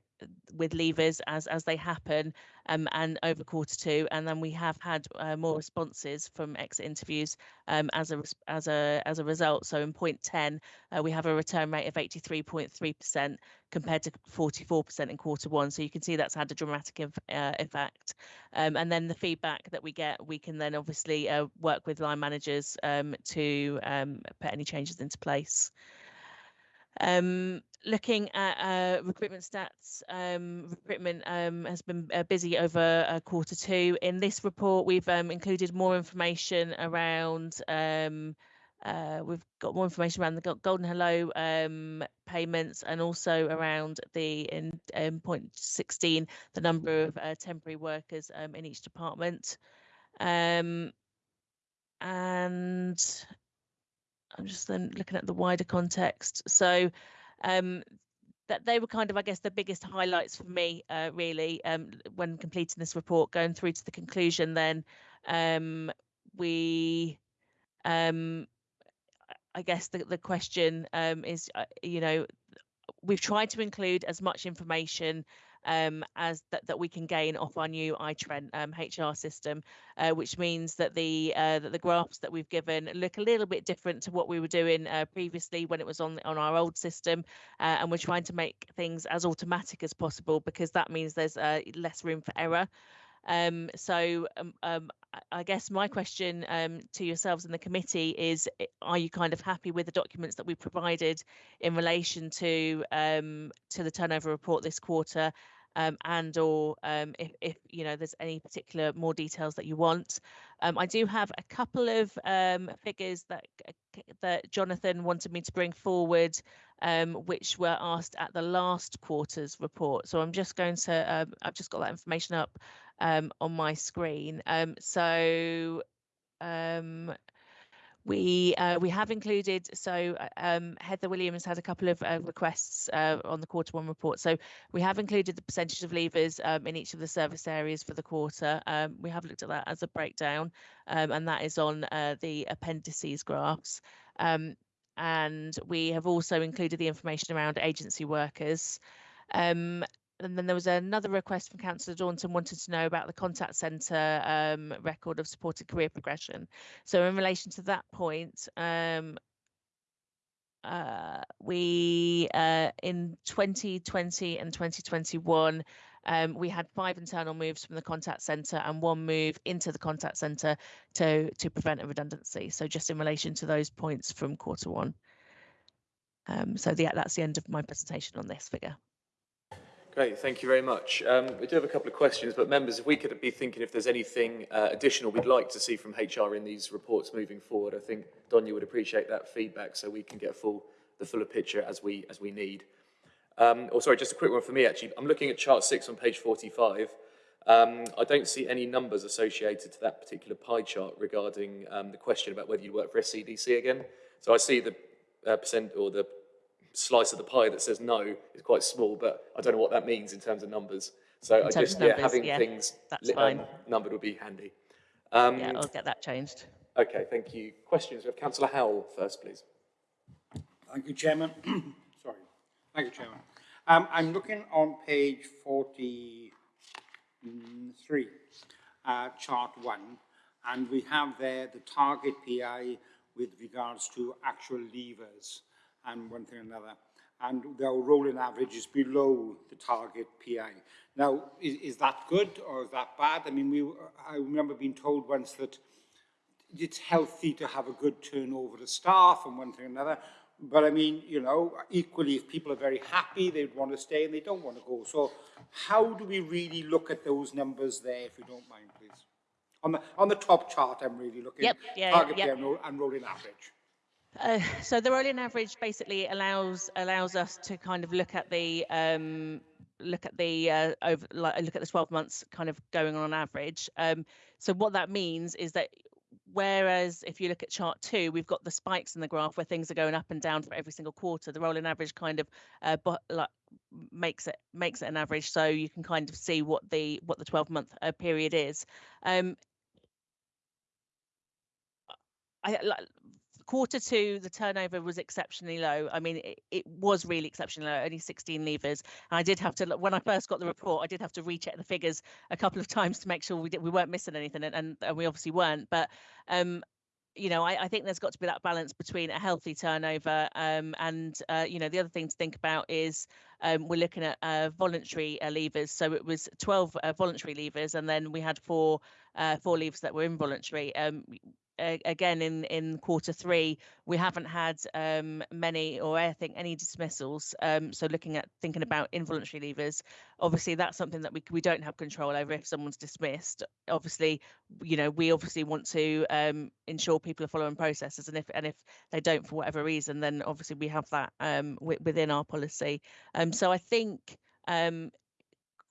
with leavers as as they happen, um, and over quarter two, and then we have had uh, more responses from exit interviews um, as a as a as a result. So in point 10, uh, we have a return rate of 83.3% compared to 44% in quarter one. So you can see that's had a dramatic inf- uh, effect. Um, and then the feedback that we get, we can then obviously uh, work with line managers um, to um, put any changes into place. Um, looking at uh, recruitment stats, um, recruitment um, has been uh, busy over uh, quarter two. In this report, we've um, included more information around. Um, uh, we've got more information around the Golden Hello um, payments and also around the in, in point 16 the number of uh, temporary workers in each department. And I'm just then looking at the wider context. So um, that they were kind of, I guess, the biggest highlights for me, uh, really, um, when completing this report, going through to the conclusion. Then um, we, um, I guess, the the question um, is, uh, you know, we've tried to include as much information um, as that, that we can gain off our new iTrent um, HR system, uh, which means that the uh, that the graphs that we've given look a little bit different to what we were doing uh, previously when it was on on our old system, uh, and we're trying to make things as automatic as possible because that means there's uh, less room for error. Um, so um, um, I- guess my question um, to yourselves in the committee is: Are you kind of happy with the documents that we provided in relation to um, to the turnover report this quarter, um, and or um, if, if you know there's any particular more details that you want? Um, I do have a couple of figures that c- that Jonathan wanted me to bring forward, um, which were asked at the last quarter's report. So I'm just going to um, I've just got that information up um, on my screen. Um, so um, we uh, we have included so uh, um, Heather Williams had a couple of uh, requests uh, on the quarter one report. So we have included the percentage of leavers um, in each of the service areas for the quarter. Um, we have looked at that as a breakdown, um, and that is on uh, the appendices graphs. And we have also included the information around agency workers. Um, and then there was another request from Councillor Daunton wanted to know about the contact centre um, record of supported career progression. So in relation to that point, um, uh, we uh, in 2020 and 2021 um, we had five internal moves from the contact centre and one move into the contact centre to to prevent a redundancy. So just in relation to those points from quarter one. Um, so the, that's the end of my presentation on this figure. Great, thank you very much. Um, we do have a couple of questions, but members, if we could be thinking if there's anything uh, additional we'd like to see from HR in these reports moving forward, I think Don, you would appreciate that feedback so we can get full the fuller picture as we as we need. Um, oh, sorry, just a quick one for me actually. I'm looking at chart six on page 45. Um, I don't see any numbers associated to that particular pie chart regarding um, the question about whether you work for SCDC again. So I see the uh, percent or the slice of the pie that says no is quite small, but I don't know what that means in terms of numbers. So In I terms just, of yeah, having yeah, things that's fine. um, numbered would be handy. Um, Yeah, I'll get that changed. Okay, thank you. Questions? We have Councillor Howell first, please. Thank you, Chairman. <coughs> Sorry. Thank you, Chairman. Um, I'm looking on page 43, uh, chart one, and we have there the target PI with regards to actual leavers and one thing or another. And their rolling average is below the target PI. Now, is, is that good or is that bad? I mean, we, I remember being told once that it's healthy to have a good turnover of staff and one thing or another. But I mean, you know, equally, if people are very happy, they'd want to stay and they don't want to go. So how do we really look at those numbers there, if you don't mind, please? On the, on the top chart, I'm really looking. Yep, yeah, Target yep. and, roll, and rolling average. Uh, so the rolling average basically allows allows us to kind of look at the um, look at the uh, over like, look at the 12 months kind of going on average. Um, so what that means is that whereas if you look at chart two, we've got the spikes in the graph where things are going up and down for every single quarter. The rolling average kind of uh, like makes it makes it an average, so you can kind of see what the what the 12 month uh, period is. Um, I quarter two, the turnover was exceptionally low. I mean, it, it was really exceptionally low, only 16 leavers. And I did have to, when I first got the report, I did have to recheck the figures a couple of <laughs> times to make sure we did, we weren't missing anything, and, and, and we obviously weren't. But um, you know, I, I think there's got to be that balance between a healthy turnover um, and, uh, you know, the other thing to think about is um, we're looking at uh, voluntary uh, leavers. So it was 12 uh, voluntary levers, and then we had four uh, four leavers that were involuntary. Um, again, in in quarter three, we haven't had um, many, or I think any dismissals. Um, so looking at thinking about involuntary leavers, obviously that's something that we we don't have control over if someone's dismissed. Obviously, you know, we obviously want to um, ensure people are following processes, and if and if they don't for whatever reason, then obviously we have that um, wi- within our policy. Um, so I think um,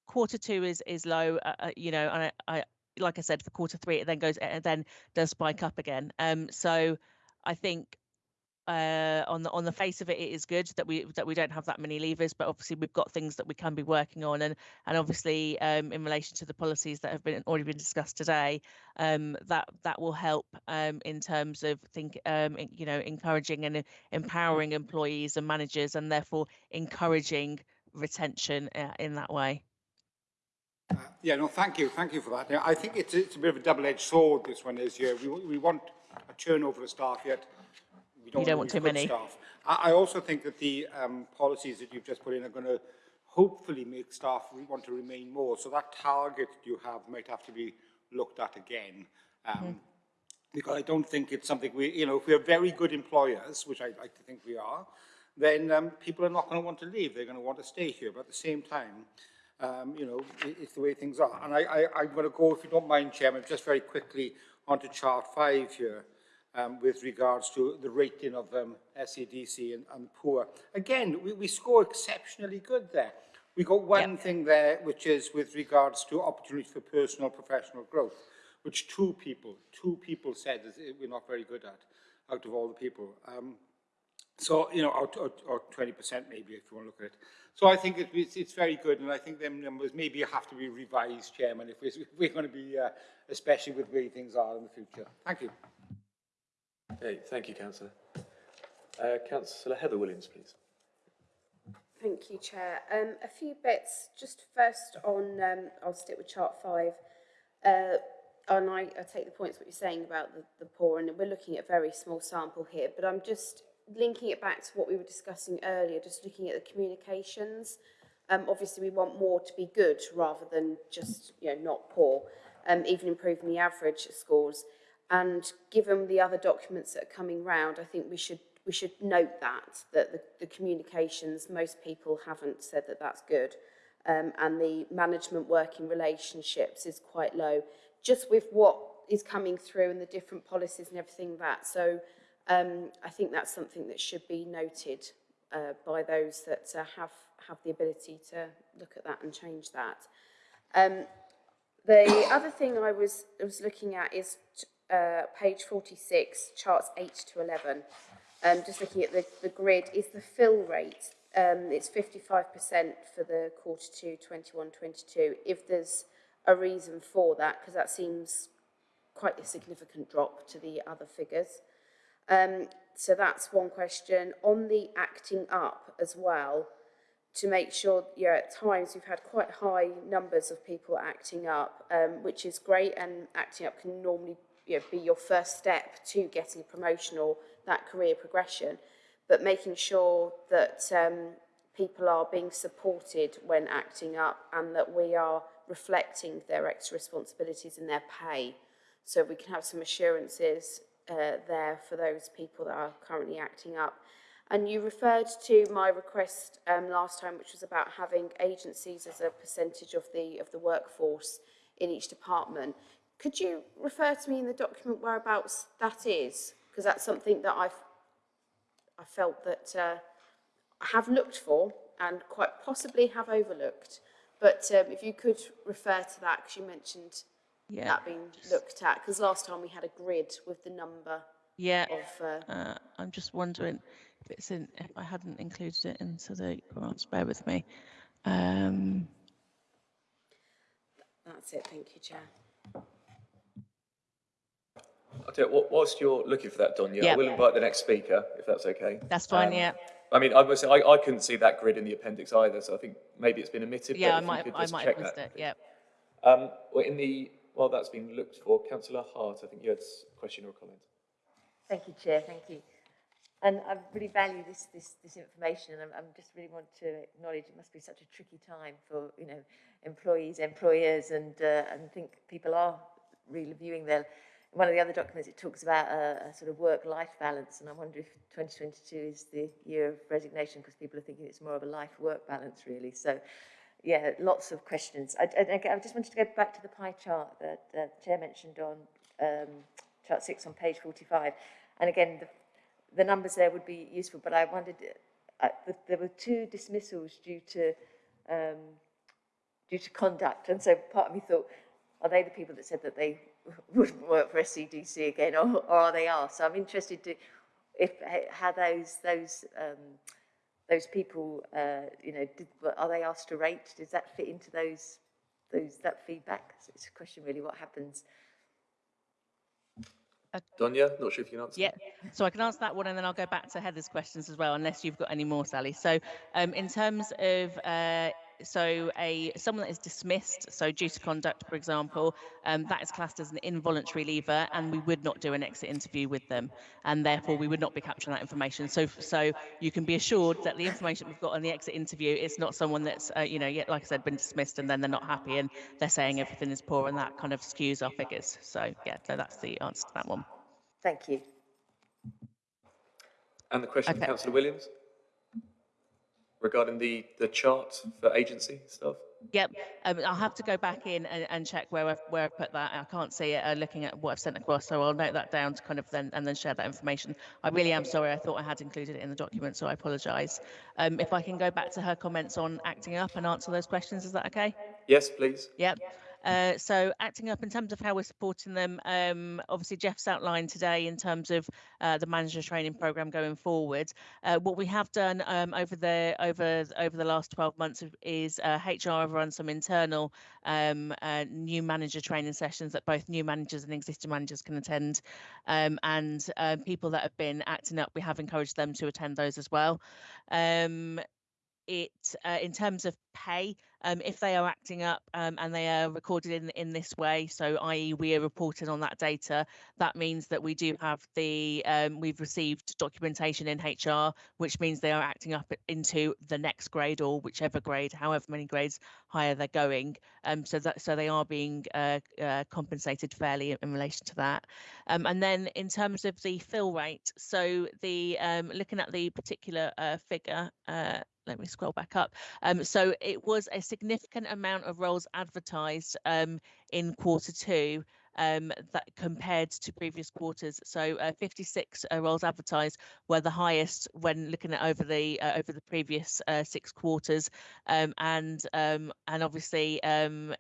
quarter two is is low. Uh, uh, you know, and I, I like I said for quarter three, it then goes and then does spike up again. Um, so I think uh, on the on the face of it, it is good that we that we don't have that many leavers, but obviously we've got things that we can be working on, and and obviously um, in relation to the policies that have been already been discussed today, um, that that will help um, in terms of think um, you know encouraging and empowering employees and managers, and therefore encouraging retention uh, in that way. Yeah, no, thank you, thank you for that. Now, I think it's, it's a bit of a double-edged sword, this one is, yeah, we, we want a turnover of staff, yet we don't, don't want too many. Staff. I, I also think that the um, policies that you've just put in are going to hopefully make staff want to remain more. So that target you have might have to be looked at again. Um, Because I don't think it's something we, you know, if we're very good employers, which I like to think we are, then um, people are not going to want to leave. They're going to want to stay here. But at the same time, um, you know, it, it's the way things are. And I, I, I'm going to go, if you don't mind, Chairman, just very quickly onto chart five here um, with regards to the rating of um, SCDC and, and poor. Again, we, we score exceptionally good there. We got one thing there, which is with regards to opportunities for personal professional growth, which two people, two people said that we're not very good at, out of all the people. Um, so, you know, or, or, or 20% maybe, if you want to look at it. So I think it, it's, it's very good, and I think them numbers maybe have to be revised, Chairman, if we're, if we're going to be, uh, especially with the way things are in the future. Thank you. Okay, thank you, Councillor. Uh, Councillor Heather Williams, please. Thank you, Chair. Um, a few bits, just first on, um, I'll stick with chart five. Uh, and I, I take the points what you're saying about the, the poor, and we're looking at a very small sample here, but I'm just linking it back to what we were discussing earlier, just looking at the communications. Um, obviously, we want more to be good rather than just, you know, not poor, um, even improving the average scores. And given the other documents that are coming round, I think we should we should note that that the, the communications most people haven't said that that's good, um, and the management working relationships is quite low. Just with what is coming through and the different policies and everything that. So um, I think that's something that should be noted uh, by those that uh, have have the ability to look at that and change that. Um, the other thing I was was looking at is uh, page 46, charts 8 to 11. Um, just looking at the, the grid, is the fill rate. Um, it's 55% for the quarter two, 21-22. If there's a reason for that, because that seems quite a significant drop to the other figures. Um, so that's one question. On the acting up as well, to make sure, yeah, at times we've had quite high numbers of people acting up, um, which is great, and acting up can normally you know, be your first step to getting a promotion or that career progression, but making sure that um, people are being supported when acting up and that we are reflecting their extra responsibilities in their pay. So we can have some assurances uh, there for those people that are currently acting up. And you referred to my request um, last time, which was about having agencies as a percentage of the, of the workforce in each department. Could you refer to me in the document whereabouts that is? Because that's something that I've I felt that uh, I have looked for and quite possibly have overlooked. But um, if you could refer to that, because you mentioned Yeah. that being looked at, because last time we had a grid with the number Yeah. of. Uh, Uh, I'm just wondering if it's in, if I hadn't included it into the graphs, bear with me. Um, that's it. Thank you, Chair. I'll tell you, whilst you're looking for that, Donya, I Yeah. will invite the next speaker, if that's okay. that's fine, Um, yeah. I mean, I must say, I, I couldn't see that grid in the appendix either, so I think maybe it's been omitted. but Yeah, I might, could I might have missed that. it, yeah. Um, well, in the, while that's been looked for, councillor Hart, I think you had a question or a comment. Thank you, Chair, thank you. And I really value this, this, this information and I'm, just really want to acknowledge it must be such a tricky time for, you know, employees, employers and, uh, and think people are really viewing their, one of the other documents it talks about a, a sort of work-life balance and I wonder if 2022 is the year of resignation because people are thinking it's more of a life-work balance really. So yeah, lots of questions. I, I, I just wanted to go back to the pie chart that the Chair mentioned on um, chart six on page 45. And again, the, the numbers there would be useful, but I wondered, uh, th there were two dismissals due to um, due to conduct, and so part of me thought, are they the people that said that they <laughs> wouldn't work for SCDC again, or, or are they are? So I'm interested to if how those those um, those people, uh, you know, did, are they asked to rate? Does that fit into those those that feedback? So it's a question really, what happens? Donya, not sure if you can answer. Yeah, so I can answer that one and then I'll go back to Heather's questions as well, unless you've got any more, Sally. So um, in terms of, uh, so a someone that is dismissed, so due to conduct, for example, um, that is classed as an involuntary leaver and we would not do an exit interview with them and therefore we would not be capturing that information. So so you can be assured that the information we've got on the exit interview is not someone that's, uh, you know, yet, like I said, been dismissed and then they're not happy and they're saying everything is poor and that kind of skews our figures. So yeah, so that's the answer to that one. Thank you. And the question from Okay. councillor Williams? Regarding the, the chart for agency stuff? Yep, um, I'll have to go back in and, and check where I've, where I've put that. I can't see it uh, looking at what I've sent across, so I'll note that down to kind of then and then share that information. I really am sorry. I thought I had included it in the document, so I apologise. Um, if I can go back to her comments on acting up and answer those questions, is that okay? Yes, please. Yep. Uh, so acting up in terms of how we're supporting them, um, obviously Jeff's outlined today in terms of uh, the manager training program going forward. Uh, what we have done um, over the over over the last 12 months is uh, HR have run some internal um, uh, new manager training sessions that both new managers and existing managers can attend, um, and uh, people that have been acting up, we have encouraged them to attend those as well. Um, it uh, in terms of pay um, if they are acting up um, and they are recorded in in this way so i.e we are reporting on that data that means that we do have the um, we've received documentation in hr which means they are acting up into the next grade or whichever grade however many grades higher they're going um, so that so they are being uh, uh, compensated fairly in, in relation to that um, and then in terms of the fill rate so the um, looking at the particular uh, figure uh, let me scroll back up. Um, so it was a significant amount of roles advertised um, in quarter two um, that compared to previous quarters. So uh, 56 uh, roles advertised were the highest when looking at over the uh, over the previous uh, six quarters, um, and um, and obviously um,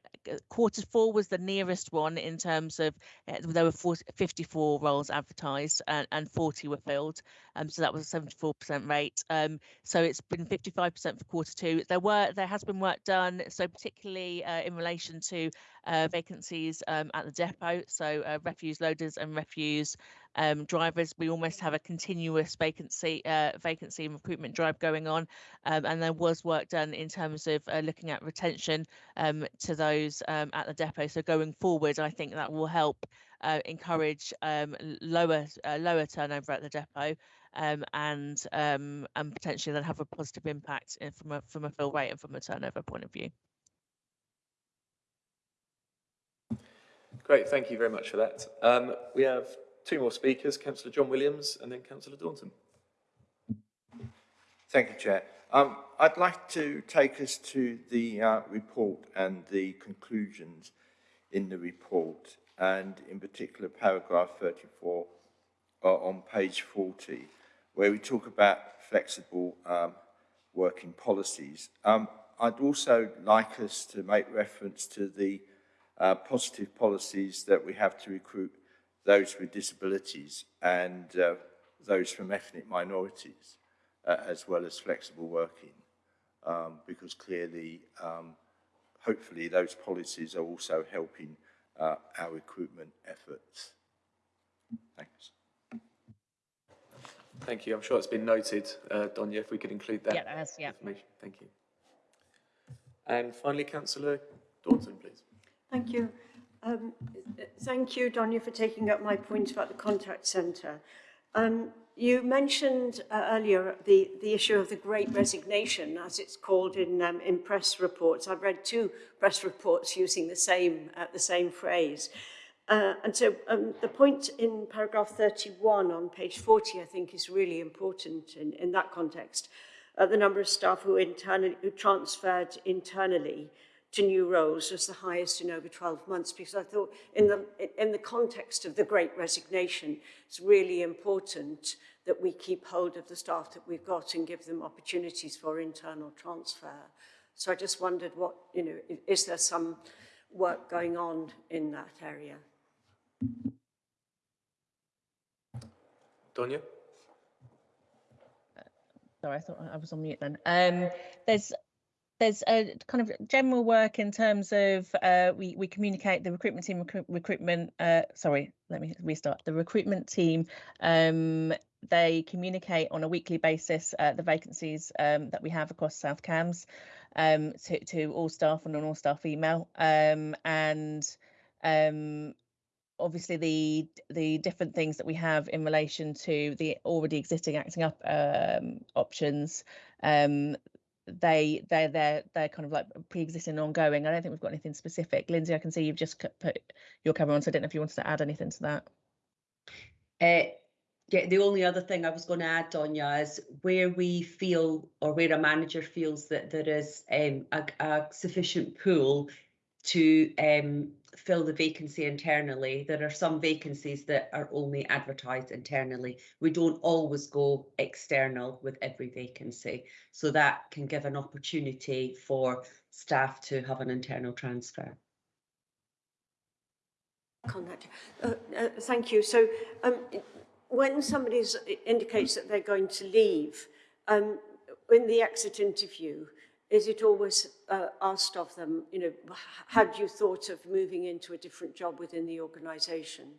quarter four was the nearest one in terms of uh, there were 40, 54 roles advertised and, and 40 were filled. Um, so that was a 74% rate. Um, so it's been 55% for quarter two. There were there has been work done, so particularly uh, in relation to uh, vacancies um, at the depot, so uh, refuse loaders and refuse um, drivers. We almost have a continuous vacancy uh, vacancy and recruitment drive going on, um, and there was work done in terms of uh, looking at retention um, to those um, at the depot. So going forward, I think that will help uh, encourage um, lower uh, lower turnover at the depot um, and and potentially then have a positive impact in- from a from a fill rate and from a turnover point of view. Great, thank you very much for that. Um, we have two more speakers, councillor John Williams and then councillor Daunton. Thank you, Chair. Um, I'd like to take us to the uh, report and the conclusions in the report, and in particular paragraph 34 uh, on page 40, where we talk about flexible um, working policies. Um, I'd also like us to make reference to the uh, positive policies that we have to recruit those with disabilities and uh, those from ethnic minorities, uh, as well as flexible working, um, because clearly, um, hopefully, those policies are also helping uh, our recruitment efforts. Thanks. Thank you. I'm sure it's been noted, uh, Donya, if we could include that Yeah, has, yeah. information. Thank you. And finally, Councillor Daunton, please. Thank you. Um, thank you, Donya, for taking up my point about the contact centre. Um, you mentioned uh, earlier the, the issue of the great resignation, as it's called in, um, in press reports. I've read two press reports using the same, uh, the same phrase. Uh, and so um, the point in paragraph 31 on page 40, I think, is really important in, in that context. Uh, the number of staff who, internally, who transferred internally to new roles was the highest in over 12 months because I thought in the, in the context of the great resignation, it's really important that we keep hold of the staff that we've got and give them opportunities for internal transfer. So I just wondered what, you know, is there some work going on in that area? Donya? Sorry, I thought I was on mute then. Um, there's there's a kind of general work in terms of uh, we we communicate the recruitment team recruit, recruitment. Uh, sorry, let me restart. The recruitment team um, they communicate on a weekly basis uh, the vacancies um, that we have across South Cambs um, to to all staff and an all staff email um, and um, obviously the the different things that we have in relation to the already existing acting up um, options um, they they're they're they're kind of like pre-existing and ongoing. I don't think we've got anything specific. Lindsay i can see you've just put your camera on so i don't know if you wanted to add anything to that. Uh, yeah, the only other thing I was going to add, Donya, is where we feel or where a manager feels that there is um, a, a sufficient pool to um, fill the vacancy internally. There are some vacancies that are only advertised internally. We don't always go external with every vacancy. So that can give an opportunity for staff to have an internal transfer. Contact. Uh, uh, thank you. So um, when somebody indicates that they're going to leave, um, in the exit interview, is it always uh, asked of them, you know, had you thought of moving into a different job within the organisation?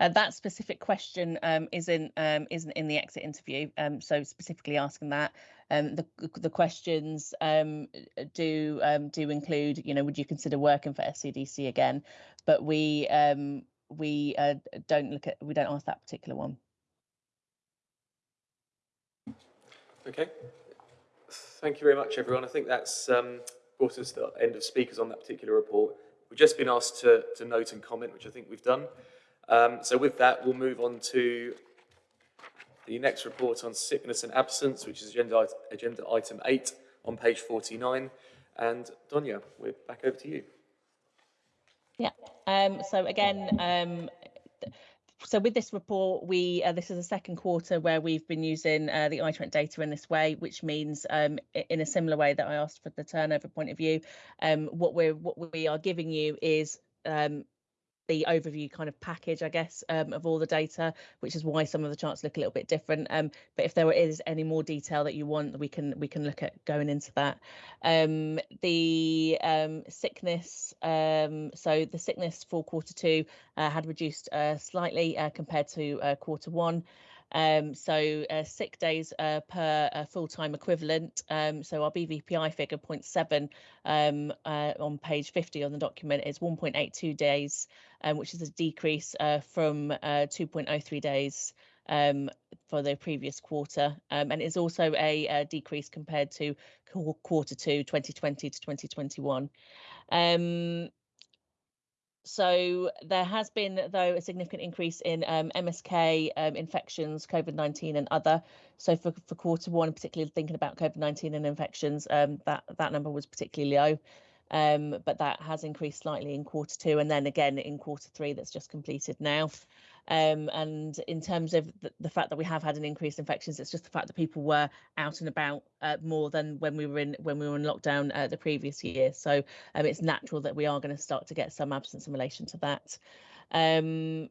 Uh, that specific question um, isn't um, isn't in the exit interview, um, so specifically asking that. Um, the the questions um, do um, do include, you know, would you consider working for SCDC again? But we we uh, don't look at we don't ask that particular one. Okay. Thank you very much, everyone. I think that's um, brought us to the end of speakers on that particular report. We've just been asked to, to note and comment, which I think we've done. Um, so with that, we'll move on to the next report on sickness and absence, which is agenda, agenda item 8 on page 49. And Donya, we're back over to you. Yeah. Um, so again, um, so with this report, we uh, this is the second quarter where we've been using uh, the iTrent data in this way, which means um, in a similar way that I asked for the turnover point of view, um, what we're what we are giving you is um, the overview kind of package, I guess, um, of all the data, which is why some of the charts look a little bit different. Um, but if there is any more detail that you want, we can we can look at going into that. Um, the um, sickness, um, so the sickness for quarter two uh, had reduced uh, slightly uh, compared to uh, quarter one. Um, so uh, sick days uh, per uh, full-time equivalent. Um, so our BVPI figure 0.7 um, uh, on page 50 on the document is 1.82 days, um, which is a decrease uh, from uh, 2.03 days um, for the previous quarter. Um, and it's also a, a, decrease compared to quarter two 2020 to 2021. So there has been, though, a significant increase in um, MSK um, infections, COVID-19 and other. So for, for quarter one, particularly thinking about COVID-19 and infections, um, that, that number was particularly low. Um, but that has increased slightly in quarter two and then again in quarter three that's just completed now. Um, and in terms of the, the, fact that we have had an increase in infections, it's just the fact that people were out and about uh, more than when we were in when we were in lockdown uh, the previous year. So um, it's natural that we are going to start to get some absence in relation to that. Um,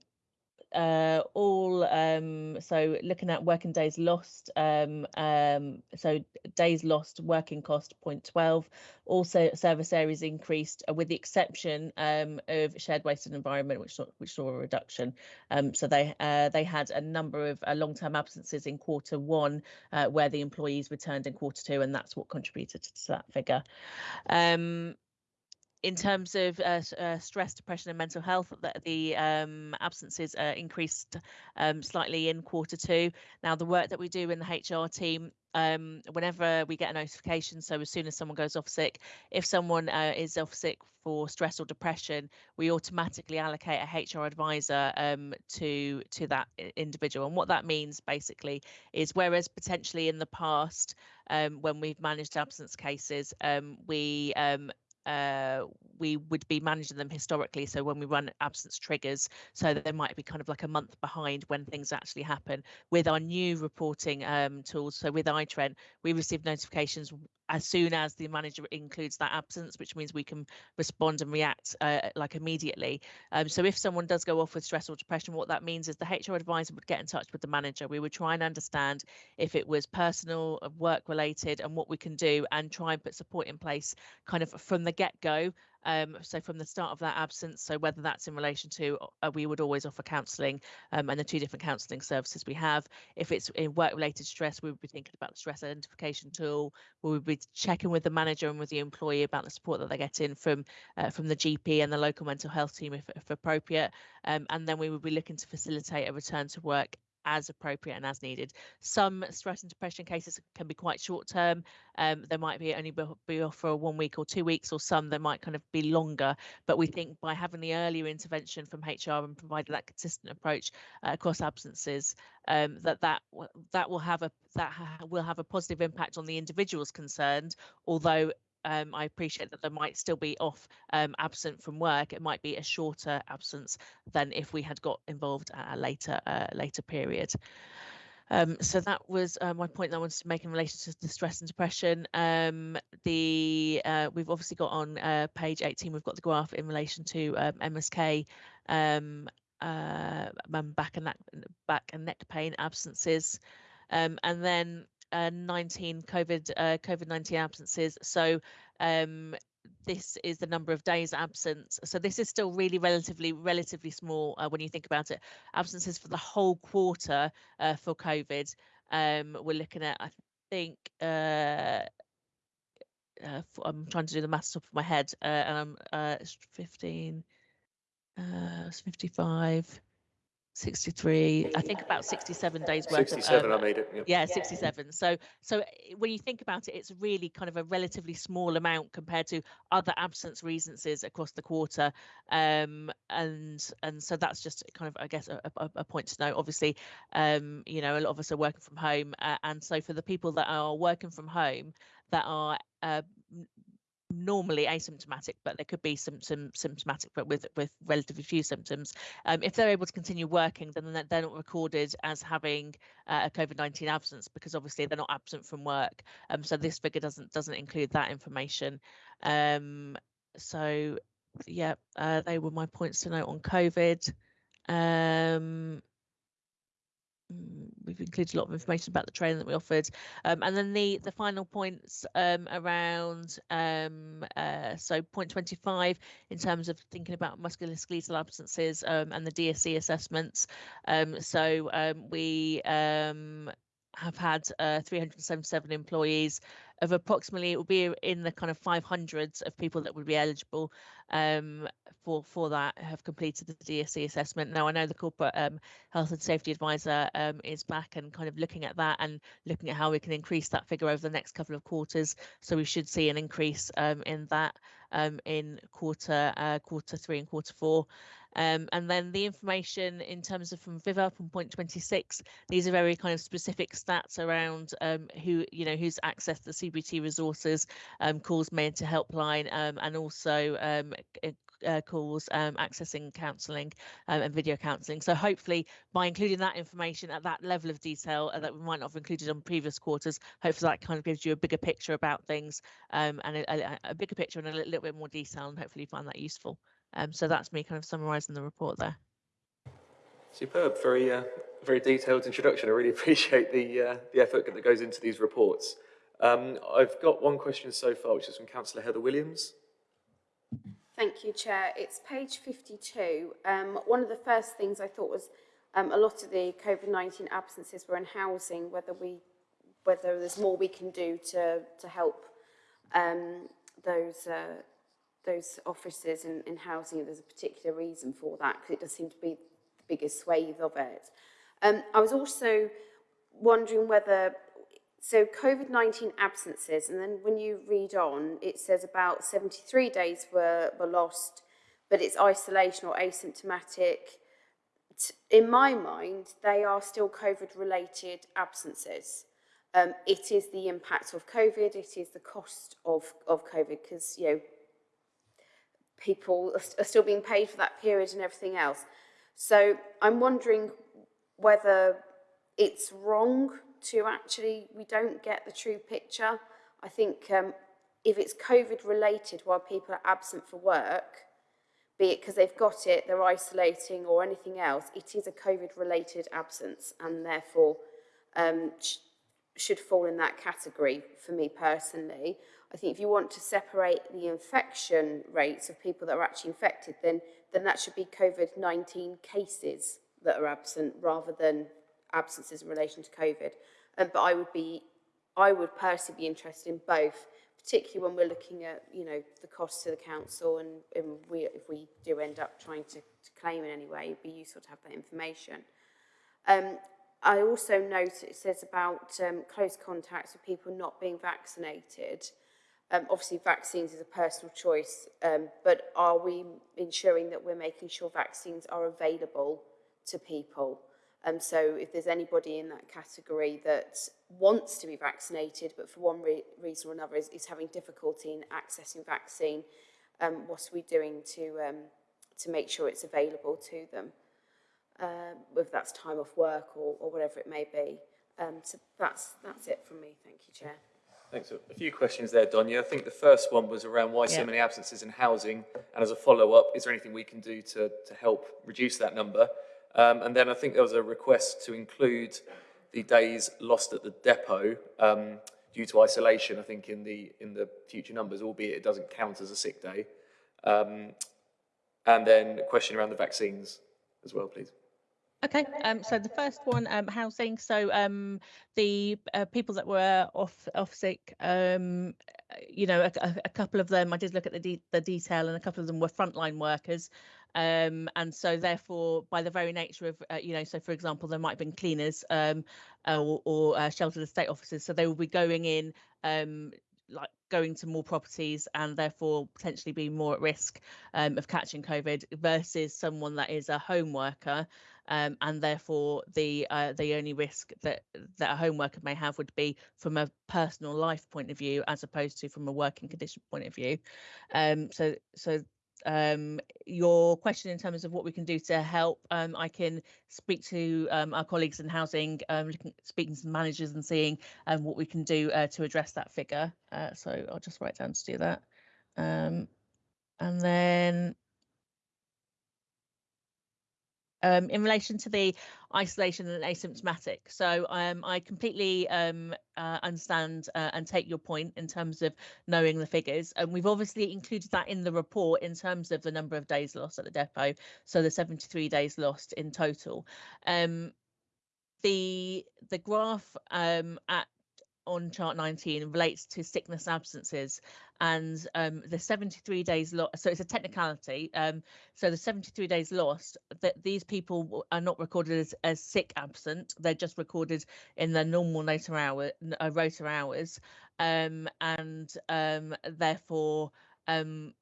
uh, all um, so looking at working days lost um, um, so days lost working cost 0.12 also service areas increased uh, with the exception um, of shared waste and environment which saw, which saw a reduction. Um, so they uh, they had a number of uh, long-term absences in quarter one uh, where the employees returned in quarter two and that's what contributed to that figure. Um, in terms of uh, uh, stress, depression, and mental health, the, the um, absences uh, increased um, slightly in quarter two. Now, the work that we do in the HR team, um, whenever we get a notification, so as soon as someone goes off sick, if someone uh, is off sick for stress or depression, we automatically allocate a HR advisor um, to to that individual. And what that means basically is, whereas potentially in the past, um, when we've managed absence cases, um, we uh, we would be managing them historically. So when we run absence triggers, so there might be kind of like a month behind when things actually happen. With our new reporting um, tools, so with iTrent, we receive notifications as soon as the manager includes that absence, which means we can respond and react uh, like immediately. Um, so if someone does go off with stress or depression, what that means is the HR advisor would get in touch with the manager. We would try and understand if it was personal, uh, work related, and what we can do, and try and put support in place kind of from the get go um, so from the start of that absence, so whether that's in relation to, uh, we would always offer counselling um, and the two different counselling services we have. If it's in work-related stress, we would be thinking about the stress identification tool. We would be checking with the manager and with the employee about the support that they get in from uh, from the GP and the local mental health team if, if appropriate. Um, and then we would be looking to facilitate a return to work as appropriate and as needed. Some stress and depression cases can be quite short term. Um, they might be only be off for one week or two weeks, or some they might kind of be longer. But we think by having the earlier intervention from HR and providing that consistent approach uh, across absences, um, that that that will have a that ha will have a positive impact on the individuals concerned. Although um, I appreciate that there might still be off um, absent from work. It might be a shorter absence than if we had got involved at a later uh, later period. Um, so that was uh, my point that I wanted to make in relation to the stress and depression. Um, the uh, we've obviously got on uh, page 18, we've got the graph in relation to um, MSK um, uh, back and neck back and neck pain absences, um, and then uh, 19 COVID uh, COVID 19 absences. So um, this is the number of days absent. So this is still really relatively relatively small uh, when you think about it. Absences for the whole quarter uh, for COVID. Um, we're looking at I think. Uh, uh, I'm trying to do the maths off of my head, and I'm uh, 15, uh, 55, 63 i think about 67 days worth 67 of, um, i made it yeah. yeah 67 so so eh, when you think about it it's really kind of a relatively small amount compared to other absence reasonances across the quarter. Um and and so that's just kind of i guess a, a, a point to note obviously um you know a lot of us are working from home uh, and so for the people that are working from home that are uh, normally asymptomatic, but there could be some, some symptomatic, but with with relatively few symptoms. Um, if they're able to continue working, then they're not recorded as having uh, a COVID nineteen absence because obviously they're not absent from work. Um, so this figure doesn't doesn't include that information. Um, so yeah, uh, they were my points to note on COVID. Um, we've included a lot of information about the training that we offered. Um, and then the the final points um, around um, uh, so point 25 in terms of thinking about musculoskeletal absences um, and the DSE assessments. Um, so um, we have had uh, 377 employees of approximately it will be in the kind of 500s of people that would be eligible um, for for that have completed the DSE assessment. Now I know the corporate um, health and safety advisor um, is back and kind of looking at that and looking at how we can increase that figure over the next couple of quarters. So we should see an increase um, in that. um, in quarter uh, quarter three and quarter four. Um, and then the information in terms of from VivUp on point 26, these are very kind of specific stats around um, who, you know, who's accessed the CBT resources, um, calls made to helpline, um, and also um, uh, calls um, accessing counselling um, and video counselling. So hopefully by including that information at that level of detail uh, that we might not have included on previous quarters, hopefully that kind of gives you a bigger picture about things um, and a, a, a, bigger picture and a little, little bit more detail and hopefully you find that useful. Um, so that's me kind of summarising the report there. Superb, very, uh, very detailed introduction. I really <laughs> appreciate the, uh, the effort that goes into these reports. Um, I've got one question so far, which is from Councillor Heather Williams. Thank you, Chair. It's page 52. Um, one of the first things I thought was um, a lot of the COVID-19 absences were in housing, whether we, whether there's more we can do to, to help um, those uh, those offices in housing, there's a particular reason for that, because it does seem to be the biggest swathe of it. Um, I was also wondering whether, so COVID-19 absences, and then when you read on, it says about 73 days were, were lost, but it's isolation or asymptomatic. In my mind, they are still COVID-related absences. Um, it is the impact of COVID, it is the cost of, of COVID, because, you know, people are still being paid for that period and everything else. So I'm wondering whether it's wrong to actually, we don't get the true picture. I think um, if it's COVID related while people are absent for work, be it because they've got it, they're isolating or anything else, it is a COVID related absence and therefore um, sh should fall in that category for me personally. I think if you want to separate the infection rates of people that are actually infected, then, then that should be COVID-19 cases that are absent rather than absences in relation to COVID. Um, but I would be, I would personally be interested in both, particularly when we're looking at, you know, the cost to the council and, and we, if we do end up trying to, to claim in any way, it'd be useful to have that information. Um, I also note it says about um, close contacts with people not being vaccinated. Um, obviously, vaccines is a personal choice, um, but are we ensuring that we're making sure vaccines are available to people? Um, so if there's anybody in that category that wants to be vaccinated, but for one re reason or another is, is having difficulty in accessing vaccine, um, what are we doing to, um, to make sure it's available to them? Uh, whether that's time off work or, or whatever it may be. Um, so that's, that's it from me. Thank you, Chair. Thanks. A few questions there, Donya. I think the first one was around why yeah. so many absences in housing. And as a follow-up, is there anything we can do to, to help reduce that number? Um, and then I think there was a request to include the days lost at the depot um, due to isolation, I think, in the, in the future numbers, albeit it doesn't count as a sick day. Um, and then a question around the vaccines as well, please. Okay, um, so the first one, um, housing. So um, the uh, people that were off off sick, um, you know, a, a, couple of them, I did look at the de the detail, and a couple of them were frontline workers. Um, and so therefore, by the very nature of, uh, you know, so for example, there might have been cleaners um, or, or uh, sheltered estate officers, so they will be going in um, like going to more properties and therefore potentially being more at risk um, of catching COVID versus someone that is a home worker um, and therefore the uh, the only risk that that a home worker may have would be from a personal life point of view as opposed to from a working condition point of view. Um, so so um, your question in terms of what we can do to help, um, I can speak to um, our colleagues in housing, um, looking, speaking to managers and seeing um, what we can do uh, to address that figure. Uh, so I'll just write down to do that. Um, and then um, in relation to the isolation and asymptomatic. So um, I completely um, uh, understand uh, and take your point in terms of knowing the figures. And we've obviously included that in the report in terms of the number of days lost at the depot. So the 73 days lost in total. Um, the the graph um, at on chart 19 relates to sickness absences and um, the 73 days lost so it's a technicality um, so the 73 days lost that these people are not recorded as, as sick absent they're just recorded in their normal rota hour uh, hours um, and um, therefore um,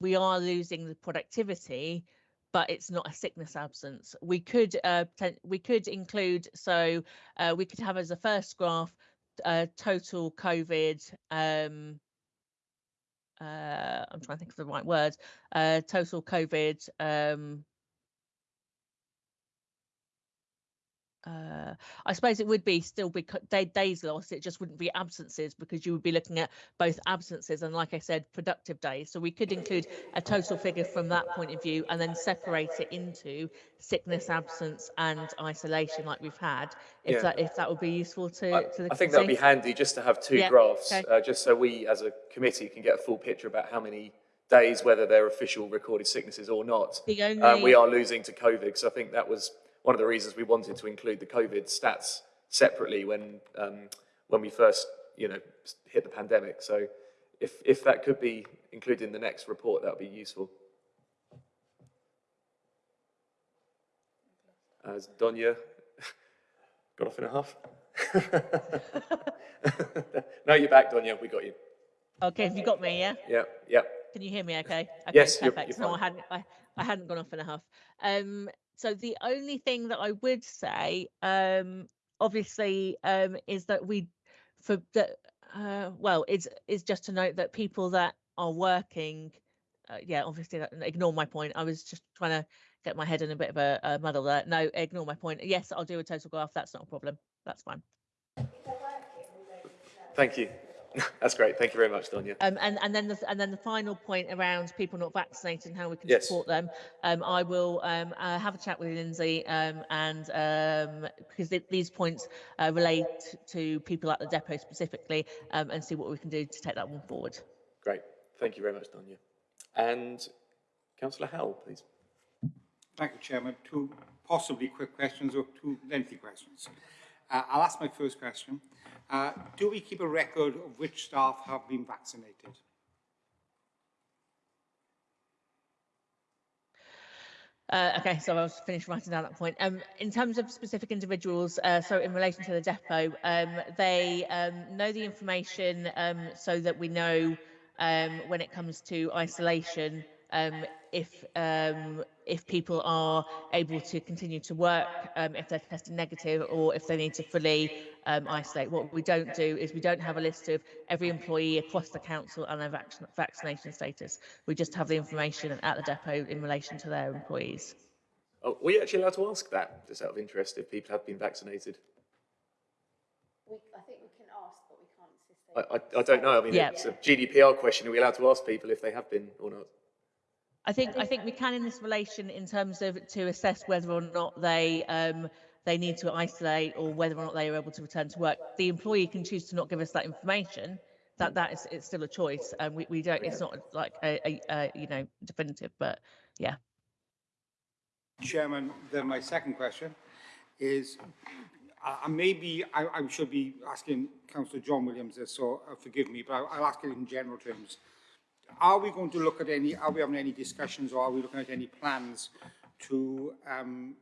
we are losing the productivity, but it's not a sickness absence. We could uh, we could include so uh, we could have as a first graph uh, total COVID. Um, uh, I'm trying to think of the right word. Uh, total COVID. Um, uh, I suppose it would be still be day, days lost. It just wouldn't be absences because you would be looking at both absences and, like I said, productive days. So we could include a total figure from that point of view and then separate it into sickness, absence, and isolation, like we've had. If Yeah. that if that would be useful to, I, to the I think that'd be handy just to have two Yeah, graphs, okay. uh, just so we as a committee can get a full picture about how many days, whether they're official recorded sicknesses or not, The um, we are losing to COVID. so I think that was one of the reasons we wanted to include the COVID stats separately when um, when we first, you know, hit the pandemic. So if if that could be included in the next report, that would be useful. As Donya <laughs> got off in a huff. <laughs> no, you're back, Donya. We got you. Okay, have you got me? Yeah. Yeah, yeah. Can you hear me? Okay. okay Yes, you're- perfect. you're no, I hadn't. I, I hadn't gone off in a huff. Um. So the only thing that I would say, um, obviously, um, is that we, for the, uh, well, it's is just to note that people that are working, uh, yeah, obviously, that, ignore my point. I was just trying to get my head in a bit of a, a muddle there. No, ignore my point. Yes, I'll do a total graph. That's not a problem. That's fine. Thank you. <laughs> That's great. Thank you very much, Donya. Um, and, and then the and then the final point around people not vaccinated and how we can Yes. support them. Um, I will um, uh, have a chat with Lindsay um, and um, because th- these points uh, relate to people at the depot specifically um, and see what we can do to take that one forward. Great. Thank you very much, Donya. And Councillor Howell, please. Thank you, Chairman. Two possibly quick questions or two lengthy questions. Uh, I'll ask my first question. Uh, do we keep a record of which staff have been vaccinated? Uh, okay, so I was finished writing down that point. Um, in terms of specific individuals, uh, so in relation to the depot, um, they um, know the information um, so that we know um, when it comes to isolation um, if um, if people are able to continue to work, um, if they're tested negative, or if they need to fully um, isolate. What we don't do is we don't have a list of every employee across the council and their vac- vaccination status. We just have the information at the depot in relation to their employees. Oh, were you actually allowed to ask that, just out of interest, if people have been vaccinated? We, I think we can ask, but we can't insist. I, I, I don't know. I mean, Yeah. it's a GDPR question. Are we allowed to ask people if they have been or not? I think I think we can in this relation in terms of to assess whether or not they um, they need to isolate or whether or not they are able to return to work. The employee can choose to not give us that information. That that is it's still a choice, and we, we don't. It's not like a, a, a you know definitive, but yeah. Chairman, then my second question is, uh, maybe I, I should be asking Councillor John Williams this, so uh, forgive me, but I'll, I'll ask it in general terms. Are we going to look at any, are we having any discussions or are we looking at any plans to, um,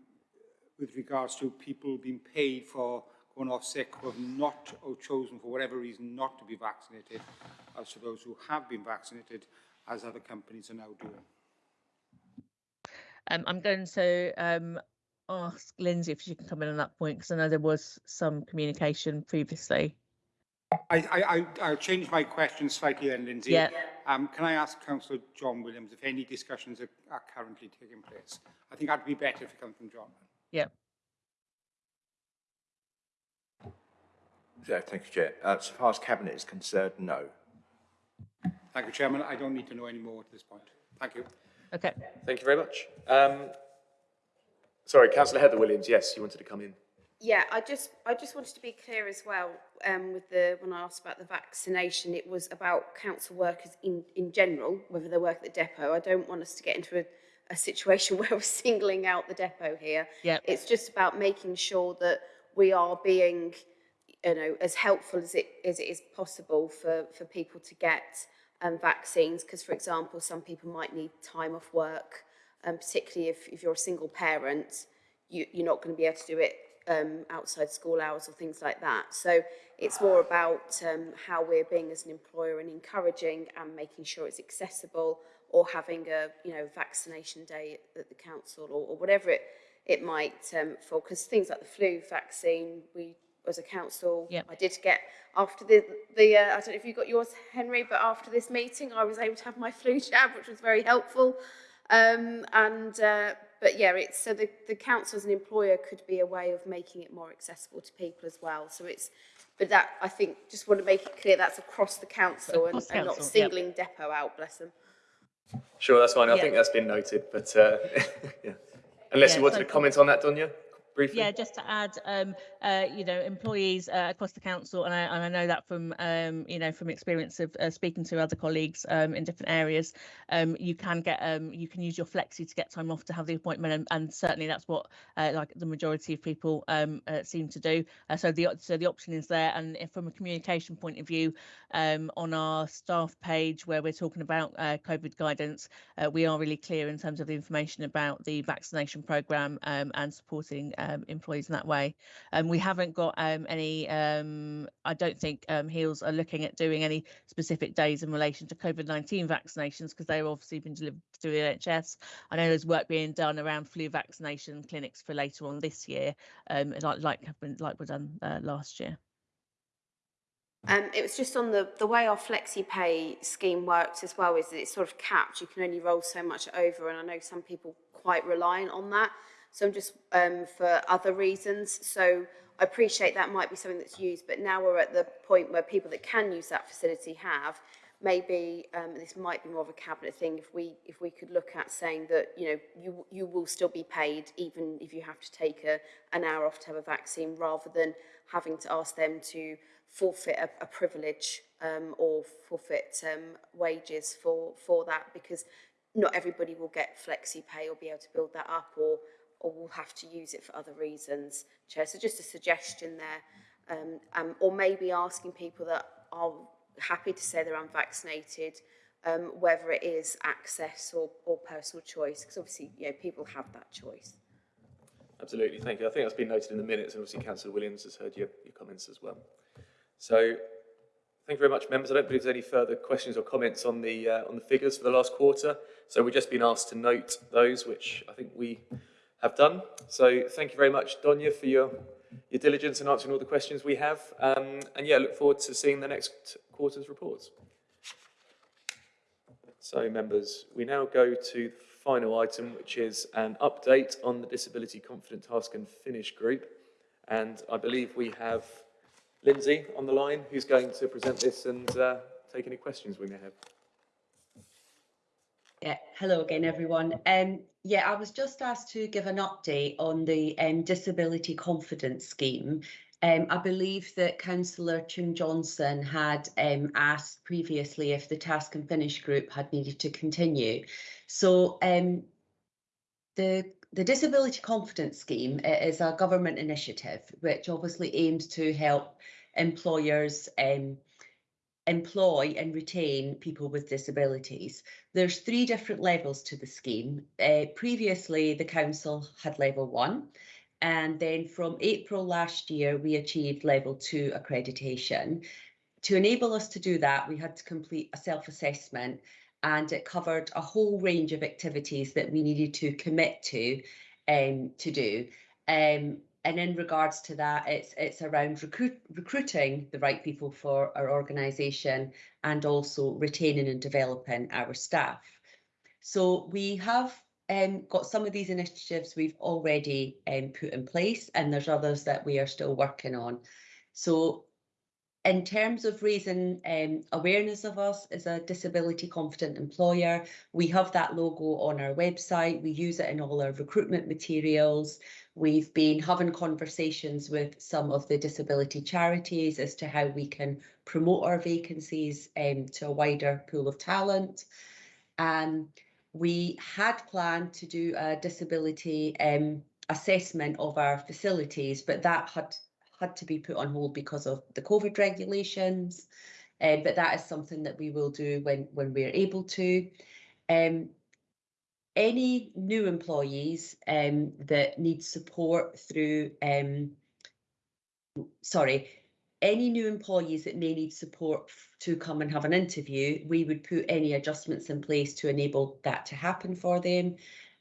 with regards to people being paid for going off sick who have not or chosen for whatever reason not to be vaccinated, as to those who have been vaccinated, as other companies are now doing? Um, I'm going to um, ask Lindsay if she can come in on that point because I know there was some communication previously. I, I, I, I'll change my question slightly then, Lindsay. Yeah. Um, can I ask Councillor John Williams if any discussions are, are currently taking place? I think that'd be better if it comes from John. Yeah. Yeah, thank you, Chair. Uh, so far as Cabinet is concerned, no. Thank you, Chairman. I don't need to know any more at this point. Thank you. Okay. Thank you very much. Um, sorry, Councillor Heather Williams. Yes, you wanted to come in. Yeah, I just I just wanted to be clear as well um, with the when I asked about the vaccination, it was about council workers in, in general, whether they work at the depot. I don't want us to get into a, a situation <laughs> where we're singling out the depot here. Yep. It's just about making sure that we are being, you know, as helpful as it as it is possible for, for people to get um, vaccines. Because, for example, some people might need time off work, um, particularly if, if you're a single parent, you, you're not going to be able to do it um, outside school hours or things like that. So it's more about um, how we're being as an employer and encouraging and making sure it's accessible or having a you know vaccination day at, the council or, or whatever it it might um, fall because things like the flu vaccine we as a council Yep. I did get after the the uh, I don't know if you got yours Henry but after this meeting I was able to have my flu jab which was very helpful um, and uh, but yeah it's so the, the council as an employer could be a way of making it more accessible to people as well so it's but that I think just want to make it clear that's across the council and, Across and not council, yep. singling depot out bless them Sure, that's fine. I Yeah. think that's been noted, but uh, <laughs> yeah. Unless Yeah, you wanted to comment on that, Donya, briefly? Yeah, just to add, um, uh, you know, employees uh, across the council, and I, and I know that from, um, you know, from experience of uh, speaking to other colleagues um, in different areas, um, you can get, um, you can use your flexi to get time off to have the appointment, and, and certainly that's what, uh, like the majority of people um, uh, seem to do. Uh, so the so the option is there, and from a communication point of view, on our staff page where we're talking about COVID guidance, we are really clear in terms of the information about the vaccination programme um, and supporting um, employees in that way. Um, we haven't got um, any, um, I don't think um, HEALS are looking at doing any specific days in relation to COVID 19 vaccinations because they've obviously been delivered through the NHS. I know there's work being done around flu vaccination clinics for later on this year, um, like like like were done uh, last year. Um, it was just on the, the way our flexi pay scheme works as well is that it's sort of capped. You can only roll so much over, and I know some people quite reliant on that. So I'm just um, for other reasons. So I appreciate that might be something that's used, but now we're at the point where people that can use that facility have. Maybe um, this might be more of a cabinet thing. If we if we could look at saying that you know you you will still be paid even if you have to take a, an hour off to have a vaccine, rather than having to ask them to forfeit a, a privilege um, or forfeit um, wages for for that because not everybody will get flexi pay or be able to build that up or or will have to use it for other reasons. Chair, so just a suggestion there, um, um, or maybe asking people that are happy to say they're unvaccinated, um, whether it is access or, or personal choice, because obviously you know people have that choice. Absolutely, thank you. I think that's been noted in the minutes, and obviously Councillor Williams has heard your, your comments as well. So, thank you very much, members. I don't believe there's any further questions or comments on the uh, on the figures for the last quarter. So we've just been asked to note those, which I think we have done. So thank you very much, Donya, for your your diligence in answering all the questions we have. Um, and yeah, look forward to seeing the next quarter's reports. So members, we now go to the final item, which is an update on the Disability Confident Task and Finish Group. And I believe we have Lindsay on the line, who's going to present this and uh, take any questions we may have. Yeah, hello again, everyone. Um, yeah, I was just asked to give an update on the um, Disability Confidence Scheme. Um, I believe that Councillor Tim Johnson had um, asked previously if the Task and Finish group had needed to continue. So um, the the Disability Confidence Scheme is a government initiative which obviously aims to help employers um, employ and retain people with disabilities. There's three different levels to the scheme. Uh, previously, the council had level one, and then from April last year, we achieved level two accreditation. To enable us to do that, we had to complete a self-assessment and it covered a whole range of activities that we needed to commit to um, to do. Um, and in regards to that, it's it's around recruit, recruiting the right people for our organisation and also retaining and developing our staff. So we have um, got some of these initiatives we've already um, put in place, and there's others that we are still working on. So in terms of raising um, awareness of us as a disability confident employer, we have that logo on our website. We use it in all our recruitment materials. We've been having conversations with some of the disability charities as to how we can promote our vacancies um, to a wider pool of talent. Um, we had planned to do a disability um, assessment of our facilities, but that had had to be put on hold because of the COVID regulations. Uh, but that is something that we will do when when we're able to. Um, any new employees um, that need support through, um, sorry, any new employees that may need support to come and have an interview, we would put any adjustments in place to enable that to happen for them.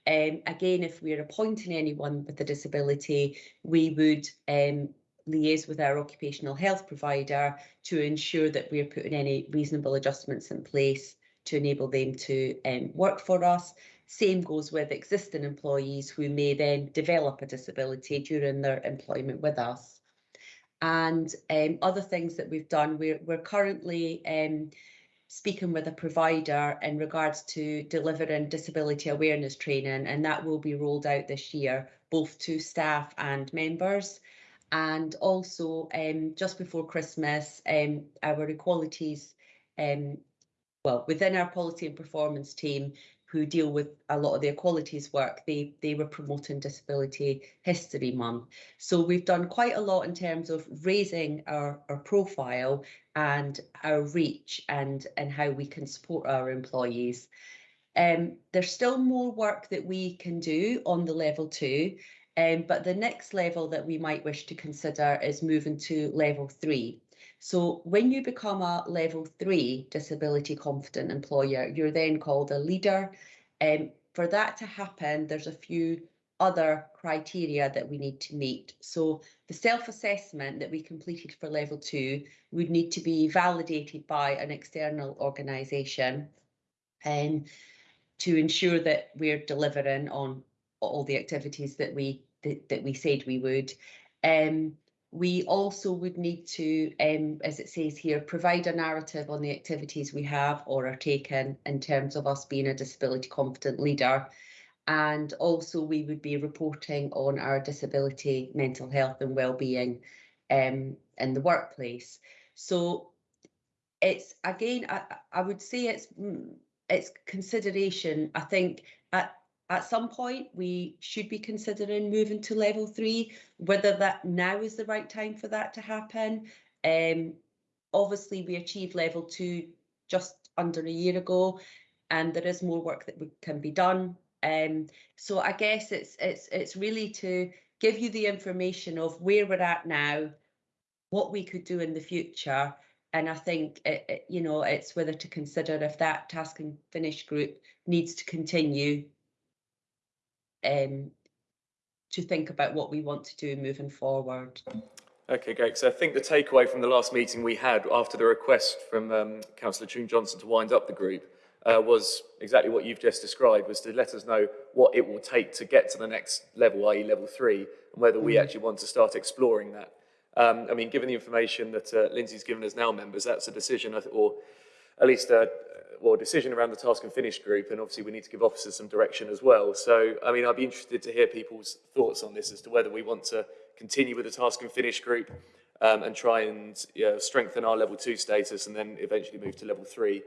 Um, again, if we're appointing anyone with a disability, we would um, liaise with our occupational health provider to ensure that we're putting any reasonable adjustments in place to enable them to um, work for us. Same goes with existing employees who may then develop a disability during their employment with us. And um, other things that we've done, we're, we're currently um, speaking with a provider in regards to delivering disability awareness training, and that will be rolled out this year, both to staff and members. And also, um, just before Christmas, um, our equalities, um, well, within our policy and performance team, who deal with a lot of the equalities work, they they were promoting Disability History Month. So we've done quite a lot in terms of raising our, our profile and our reach and and how we can support our employees. Um, there's still more work that we can do on the level two, um, but the next level that we might wish to consider is moving to level three. So when you become a level three disability confident employer, you're then called a leader. Um, for that to happen, there's a few other criteria that we need to meet. So the self-assessment that we completed for level two would need to be validated by an external organisation and to ensure that we're delivering on all the activities that we that, that we said we would. Um, we also would need to, um, as it says here, provide a narrative on the activities we have or are taking in terms of us being a disability confident leader. And also we would be reporting on our disability, mental health and well-being um, in the workplace. So it's again, I, I would say it's mm, it's consideration. I think at at some point we should be considering moving to level three. Whether that now is the right time for that to happen. Um, obviously, we achieved level two just under a year ago, and there is more work that can be done. Um, so I guess it's it's it's really to give you the information of where we're at now, what we could do in the future, and I think it, it, you know it's whether to consider if that task and finish group needs to continue um, to think about what we want to do moving forward. Okay, great. So I think the takeaway from the last meeting we had after the request from um, Councillor Toon Johnson to wind up the group uh, was exactly what you've just described, was to let us know what it will take to get to the next level, i.e. level three, and whether we actually want to start exploring that. Um, I mean, given the information that uh, Lindsay's given us now, members, that's a decision, or at least a, or decision around the task and finish group, and obviously we need to give officers some direction as well. So, I mean, I'd be interested to hear people's thoughts on this as to whether we want to continue with the task and finish group um, and try and you know, strengthen our level two status and then eventually move to level three.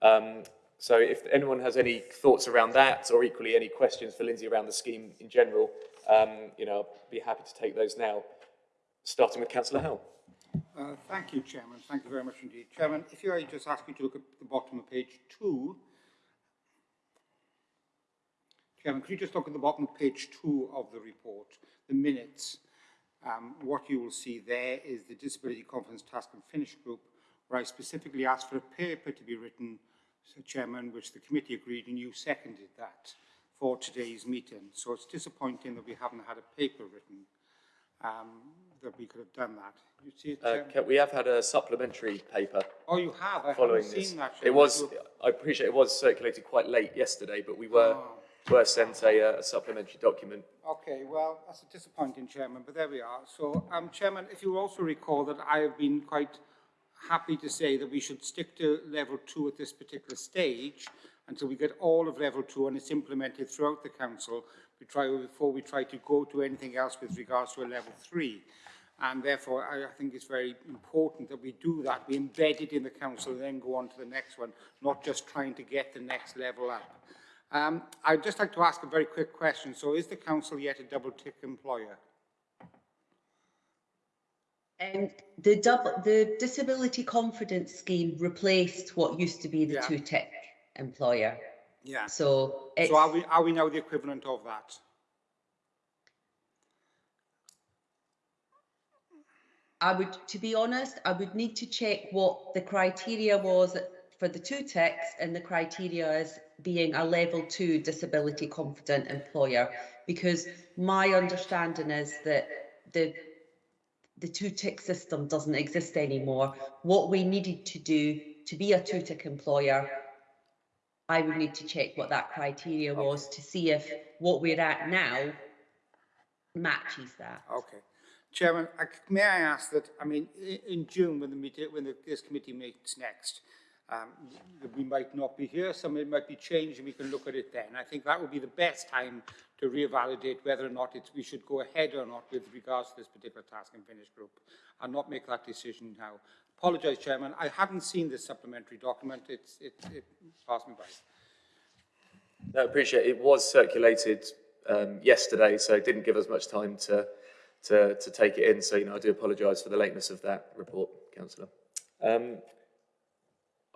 Um, so if anyone has any thoughts around that or equally any questions for Lindsay around the scheme in general, um, you know, I'll be happy to take those now, starting with Councillor Howell. Uh, thank you, Chairman. Thank you very much indeed. Chairman, if you I just ask you to look at the bottom of page two. Chairman, could you just look at the bottom of page two of the report, the minutes? Um, what you will see there is the Disability Confident Task and Finish Group, where I specifically asked for a paper to be written, so Chairman, which the committee agreed and you seconded that for today's meeting. So it's disappointing that we haven't had a paper written um, that we could have done that. You see it, Uh, Chairman? We have had a supplementary paper Oh, you have? I following haven't this. seen that. It was, I appreciate it was circulated quite late yesterday, but we were, Oh. were sent a, uh, a supplementary document. Okay, well, that's a disappointing, Chairman, but there we are. So, um, Chairman, if you also recall that I have been quite happy to say that we should stick to level two at this particular stage until we get all of level two and it's implemented throughout the council we try, before we try to go to anything else with regards to a level three. And therefore, I, I think it's very important that we do that. We embed it in the council and then go on to the next one, not just trying to get the next level up. Um, I'd just like to ask a very quick question. So is the council yet a double tick employer? Um, the double, the disability confidence scheme replaced what used to be the Yeah. two tick employer. Yeah. So it's, So are we, are we now the equivalent of that? I would, to be honest, I would need to check what the criteria was for the two ticks and the criteria as being a level two disability confident employer. Because my understanding is that the the two tick system doesn't exist anymore. What we needed to do to be a two tick employer, I would need to check what that criteria was to see if what we're at now matches that. Okay. Chairman, I, may I ask that, I mean, in June, when the meeting, when the, this committee meets next, um, we might not be here, some it might be changed, and we can look at it then. I think that would be the best time to reevaluate whether or not we should go ahead or not with regards to this particular task and finish group, and not make that decision now. Apologise, Chairman, I haven't seen this supplementary document, it's, it, it passed me by. No, I appreciate it. It was circulated um, yesterday, so it didn't give us much time to, to, to take it in. So, you know, I do apologise for the lateness of that report, Councillor. Um,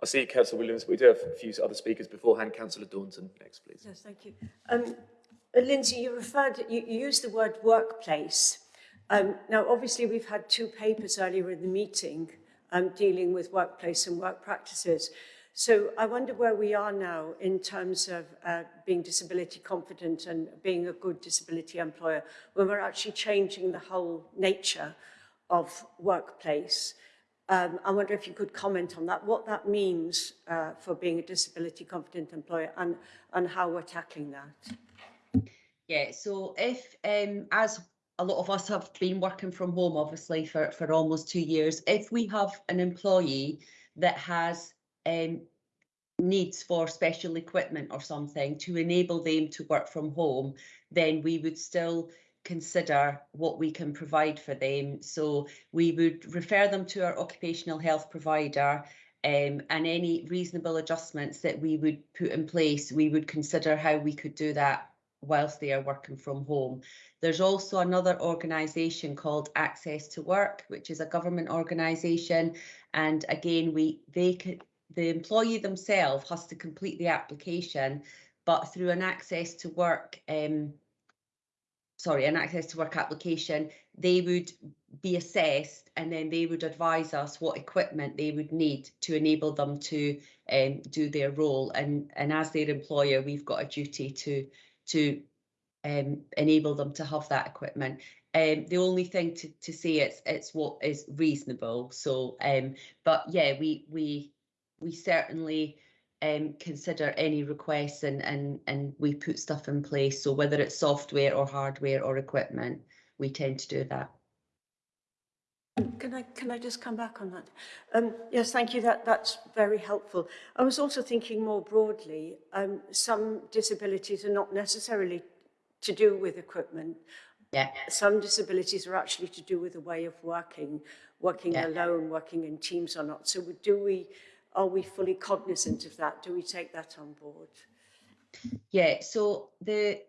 I see Councillor Williams, but we do have a few other speakers beforehand. Councillor Daunton next, please. Yes, thank you. Um, uh, Lindsay, you referred, you, you used the word workplace. Um, now, obviously, we've had two papers earlier in the meeting um, dealing with workplace and work practices. So I wonder where we are now in terms of uh, being disability confident and being a good disability employer, when we're actually changing the whole nature of workplace. Um, I wonder if you could comment on that, what that means uh, for being a disability confident employer and, and how we're tackling that. Yeah, so if, um, as a lot of us have been working from home, obviously, for, for almost two years, if we have an employee that has um, needs for special equipment or something to enable them to work from home, then we would still consider what we can provide for them. So we would refer them to our occupational health provider um, and any reasonable adjustments that we would put in place, we would consider how we could do that whilst they are working from home. There's also another organisation called Access to Work, which is a government organisation. And again, we they could the employee themselves has to complete the application, but through an access to work um, sorry, an access to work application, they would be assessed and then they would advise us what equipment they would need to enable them to um, do their role. And, and as their employer, we've got a duty to, to um, enable them to have that equipment. Um, the only thing to, to say it's it's what is reasonable. So, um, but yeah, we we we certainly um, consider any requests and, and, and we put stuff in place. So whether it's software or hardware or equipment, we tend to do that. Can I, can I just come back on that? Um, yes, thank you. That, that's very helpful. I was also thinking more broadly, um, some disabilities are not necessarily to do with equipment. Yeah. Some disabilities are actually to do with a way of working, working Yeah. alone, working in teams or not. So do we, are we fully cognizant of that? Do we take that on board? Yeah, so the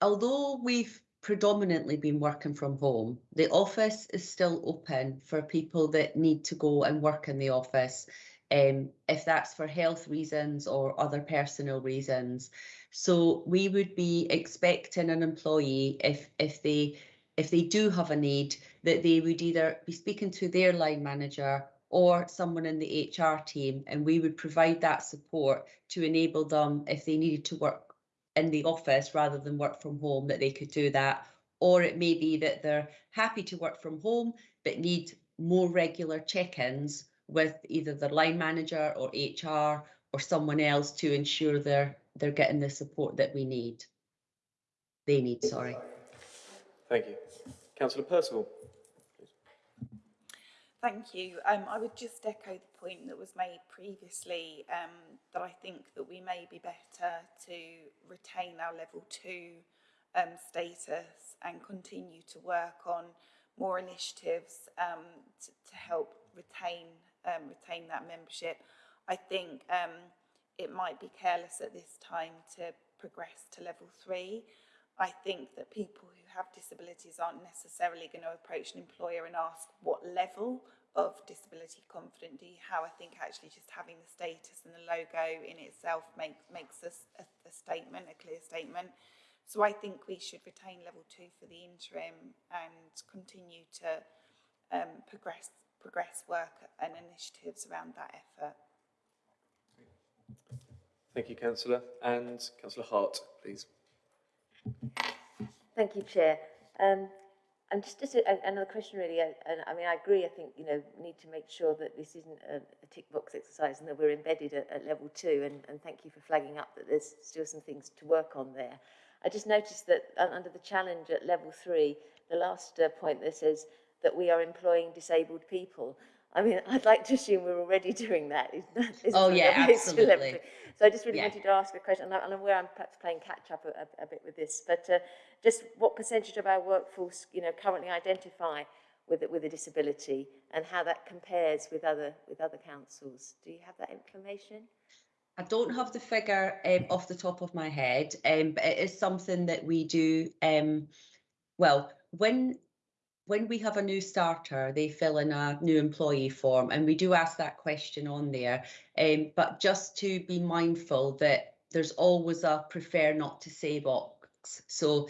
although we've predominantly been working from home, the office is still open for people that need to go and work in the office, um, if that's for health reasons or other personal reasons. So we would be expecting an employee if if they if they do have a need that they would either be speaking to their line manager or someone in the HR team, and we would provide that support to enable them if they needed to work in the office rather than work from home, that they could do that. Or it may be that they're happy to work from home but need more regular check-ins with either their line manager or HR or someone else to ensure they're they're getting the support that we need. They need, sorry. Thank you. Councillor Percival. Thank you. Um, I would just echo the point that was made previously um, that I think that we may be better to retain our level two um, status and continue to work on more initiatives um, to, to help retain um, retain that membership. I think um, it might be careless at this time to progress to level three. I think that people who have disabilities aren't necessarily going to approach an employer and ask what level of disability confident do you have. I think actually just having the status and the logo in itself make, makes us a, a statement, a clear statement. So I think we should retain level two for the interim and continue to um, progress progress work and initiatives around that effort. Thank you, Councillor. And Councillor Hart, please. Thank you, Chair. Um, and just, a, another question really, and I mean, I agree, I think, you know, need to make sure that this isn't a, a tick box exercise and that we're embedded at, at level two, and, and thank you for flagging up that there's still some things to work on there. I just noticed that under the challenge at level three, the last uh, point that says that we are employing disabled people. I mean, I'd like to assume we're already doing that. Isn't that isn't Oh, yeah, what it's to level absolutely. So I just really Yeah. wanted to ask a question, and I'm aware I'm perhaps playing catch up a, a, a bit with this, but uh, just what percentage of our workforce, you know, currently identify with with a disability, and how that compares with other with other councils? Do you have that information? I don't have the figure um, off the top of my head, um, but it is something that we do. Um, well, when when we have a new starter, they fill in a new employee form, and we do ask that question on there. Um, but just to be mindful that there's always a prefer not to say box. So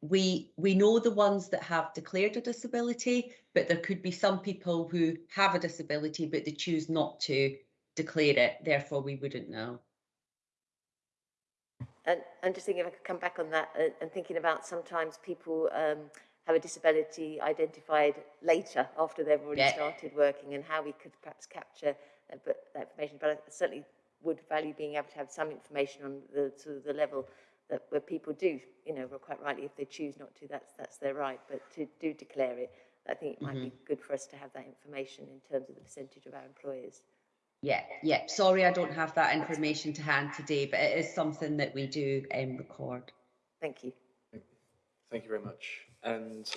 we we know the ones that have declared a disability, but there could be some people who have a disability but they choose not to declare it. Therefore, we wouldn't know. And I'm just thinking if I could come back on that and thinking about sometimes people um, have a disability identified later after they've already Yeah. started working and how we could perhaps capture uh, but that information. But I certainly would value being able to have some information on the sort of the level that where people do, you know, quite rightly, if they choose not to, that's that's their right. But to do declare it, I think it might be good for us to have that information in terms of the percentage of our employers. Yeah, yeah. Sorry, I don't have that information to hand today, but it is something that we do um, record. Thank you. Thank you very much. And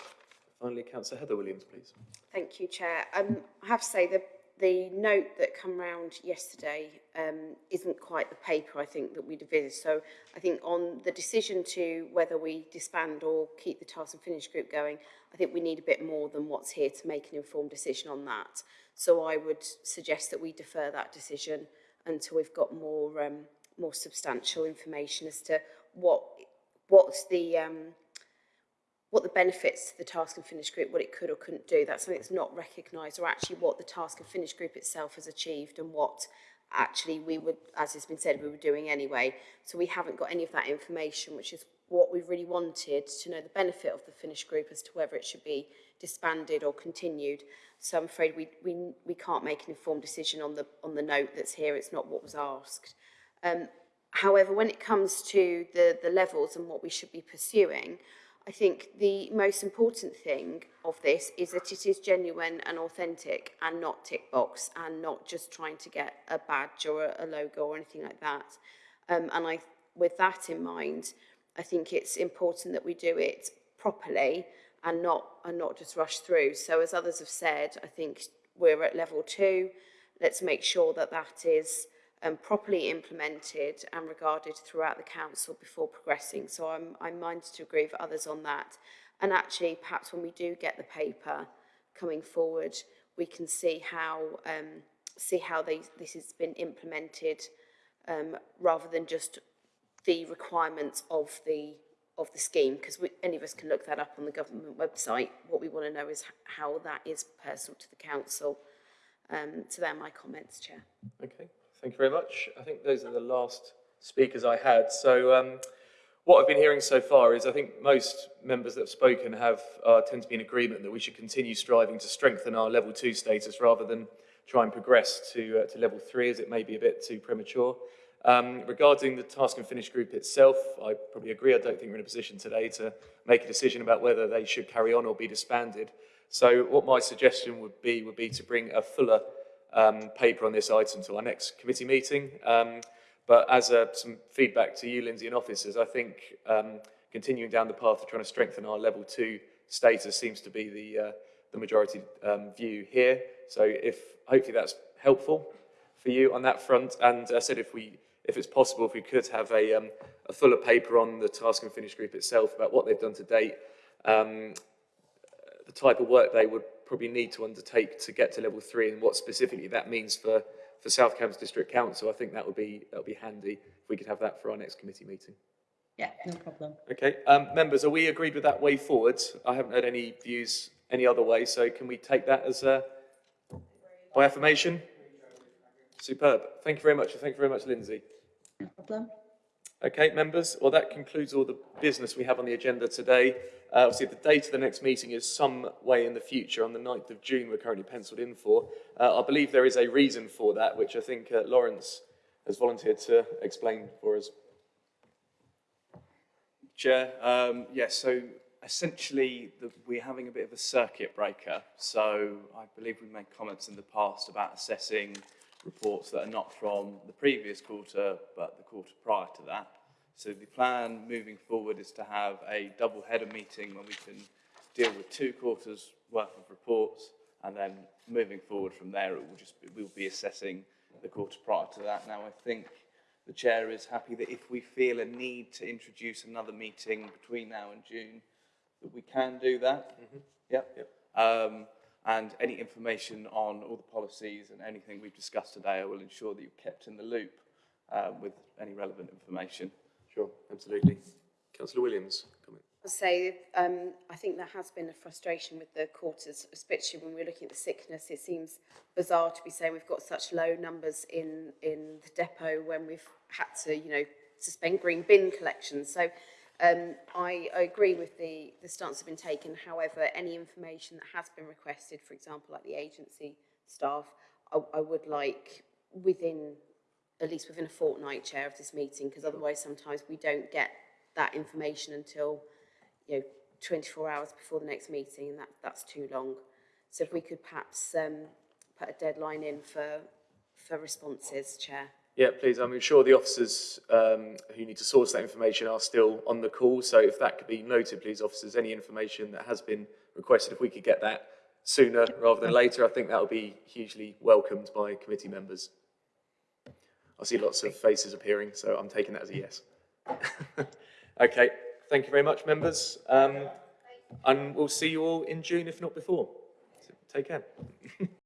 finally, Councillor Heather Williams, please. Thank you, Chair. Um, I have to say the, the note that came round yesterday um, isn't quite the paper, I think, that we'd envisaged. So I think on the decision to whether we disband or keep the task and finish group going, I think we need a bit more than what's here to make an informed decision on that. So I would suggest that we defer that decision until we've got more um, more substantial information as to what what's the um, what the benefits to the task and finish group, what it could or couldn't do. That's something that's not recognised, or actually what the task and finish group itself has achieved and what actually we would, as has been said, we were doing anyway. So we haven't got any of that information, which is what we really wanted to know the benefit of the finish group as to whether it should be disbanded or continued. So I'm afraid we, we, we can't make an informed decision on the, on the note that's here. It's not what was asked. Um, however, when it comes to the, the levels and what we should be pursuing, I think the most important thing of this is that it is genuine and authentic and not tick box and not just trying to get a badge or a, a logo or anything like that. Um, and I, with that in mind, I think it's important that we do it properly and not and not just rush through. So as others have said, I think we're at level two. Let's make sure that that is um, properly implemented and regarded throughout the council before progressing. So I'm, I'm minded to agree with others on that. And actually, perhaps when we do get the paper coming forward, we can see how um, see how they, this has been implemented um, rather than just the requirements of the of the scheme because any of us can look that up on the government website. What we want to know is how that is personal to the council. Um, so they're my comments, Chair. Okay, thank you very much. I think those are the last speakers I had. So um, what I've been hearing so far is I think most members that have spoken have uh, tend to be in agreement that we should continue striving to strengthen our level two status rather than try and progress to, uh, to level three as it may be a bit too premature. Um, regarding the task and finish group itself, I probably agree. I don't think we're in a position today to make a decision about whether they should carry on or be disbanded. So what my suggestion would be would be to bring a fuller um, paper on this item to our next committee meeting. Um, but as uh, some feedback to you, Lindsay, and officers, I think um, continuing down the path of trying to strengthen our level two status seems to be the, uh, the majority um, view here. So if hopefully that's helpful for you on that front. And I said if we if it's possible, if we could have a, um, a fuller paper on the task and finish group itself about what they've done to date, um, the type of work they would probably need to undertake to get to level three and what specifically that means for, for South Cambs District Council, I think that would be, that would be handy if we could have that for our next committee meeting. Yeah, no problem. Okay, um, members, are we agreed with that way forward? I haven't heard any views any other way. So can we take that as a, by affirmation? Superb. Thank you very much. Thank you very much, Lindsay. No problem. Okay, members, well, that concludes all the business we have on the agenda today. Uh, obviously, the date of the next meeting is some way in the future, on the 9th of June, we're currently penciled in for. Uh, I believe there is a reason for that, which I think uh, Lawrence has volunteered to explain for us. Chair, um, yes, so essentially the, we're having a bit of a circuit breaker. So I believe we've made comments in the past about assessing reports that are not from the previous quarter, but the quarter prior to that. So the plan moving forward is to have a double header meeting when we can deal with two quarters worth of reports and then moving forward from there it will just be, we'll be assessing the quarter prior to that. Now I think the chair is happy that if we feel a need to introduce another meeting between now and June, that we can do that. Yep. Yep. Um, and any information on all the policies and anything we've discussed today, I will ensure that you're kept in the loop um, with any relevant information. Sure, absolutely. Councillor Williams, comment. I'll say, um, I think there has been a frustration with the quarters, especially when we're looking at the sickness. It seems bizarre to be saying we've got such low numbers in, in the depot when we've had to, you know, suspend green bin collections. So um, I, I agree with the, the stance that's been taken. However, any information that has been requested, for example, like the agency staff, I, I would like within, at least within a fortnight chair of this meeting, because otherwise sometimes we don't get that information until, you know, 24 hours before the next meeting, and that, that's too long. So if we could perhaps um, put a deadline in for, for responses, Chair. Yeah, please. I'm sure the officers um, who need to source that information are still on the call. So if that could be noted, please, officers, any information that has been requested, if we could get that sooner rather than later, I think that would be hugely welcomed by committee members. I see lots of faces appearing, so I'm taking that as a yes. <laughs> okay, thank you very much, members. Um, and we'll see you all in June, if not before. So take care. <laughs>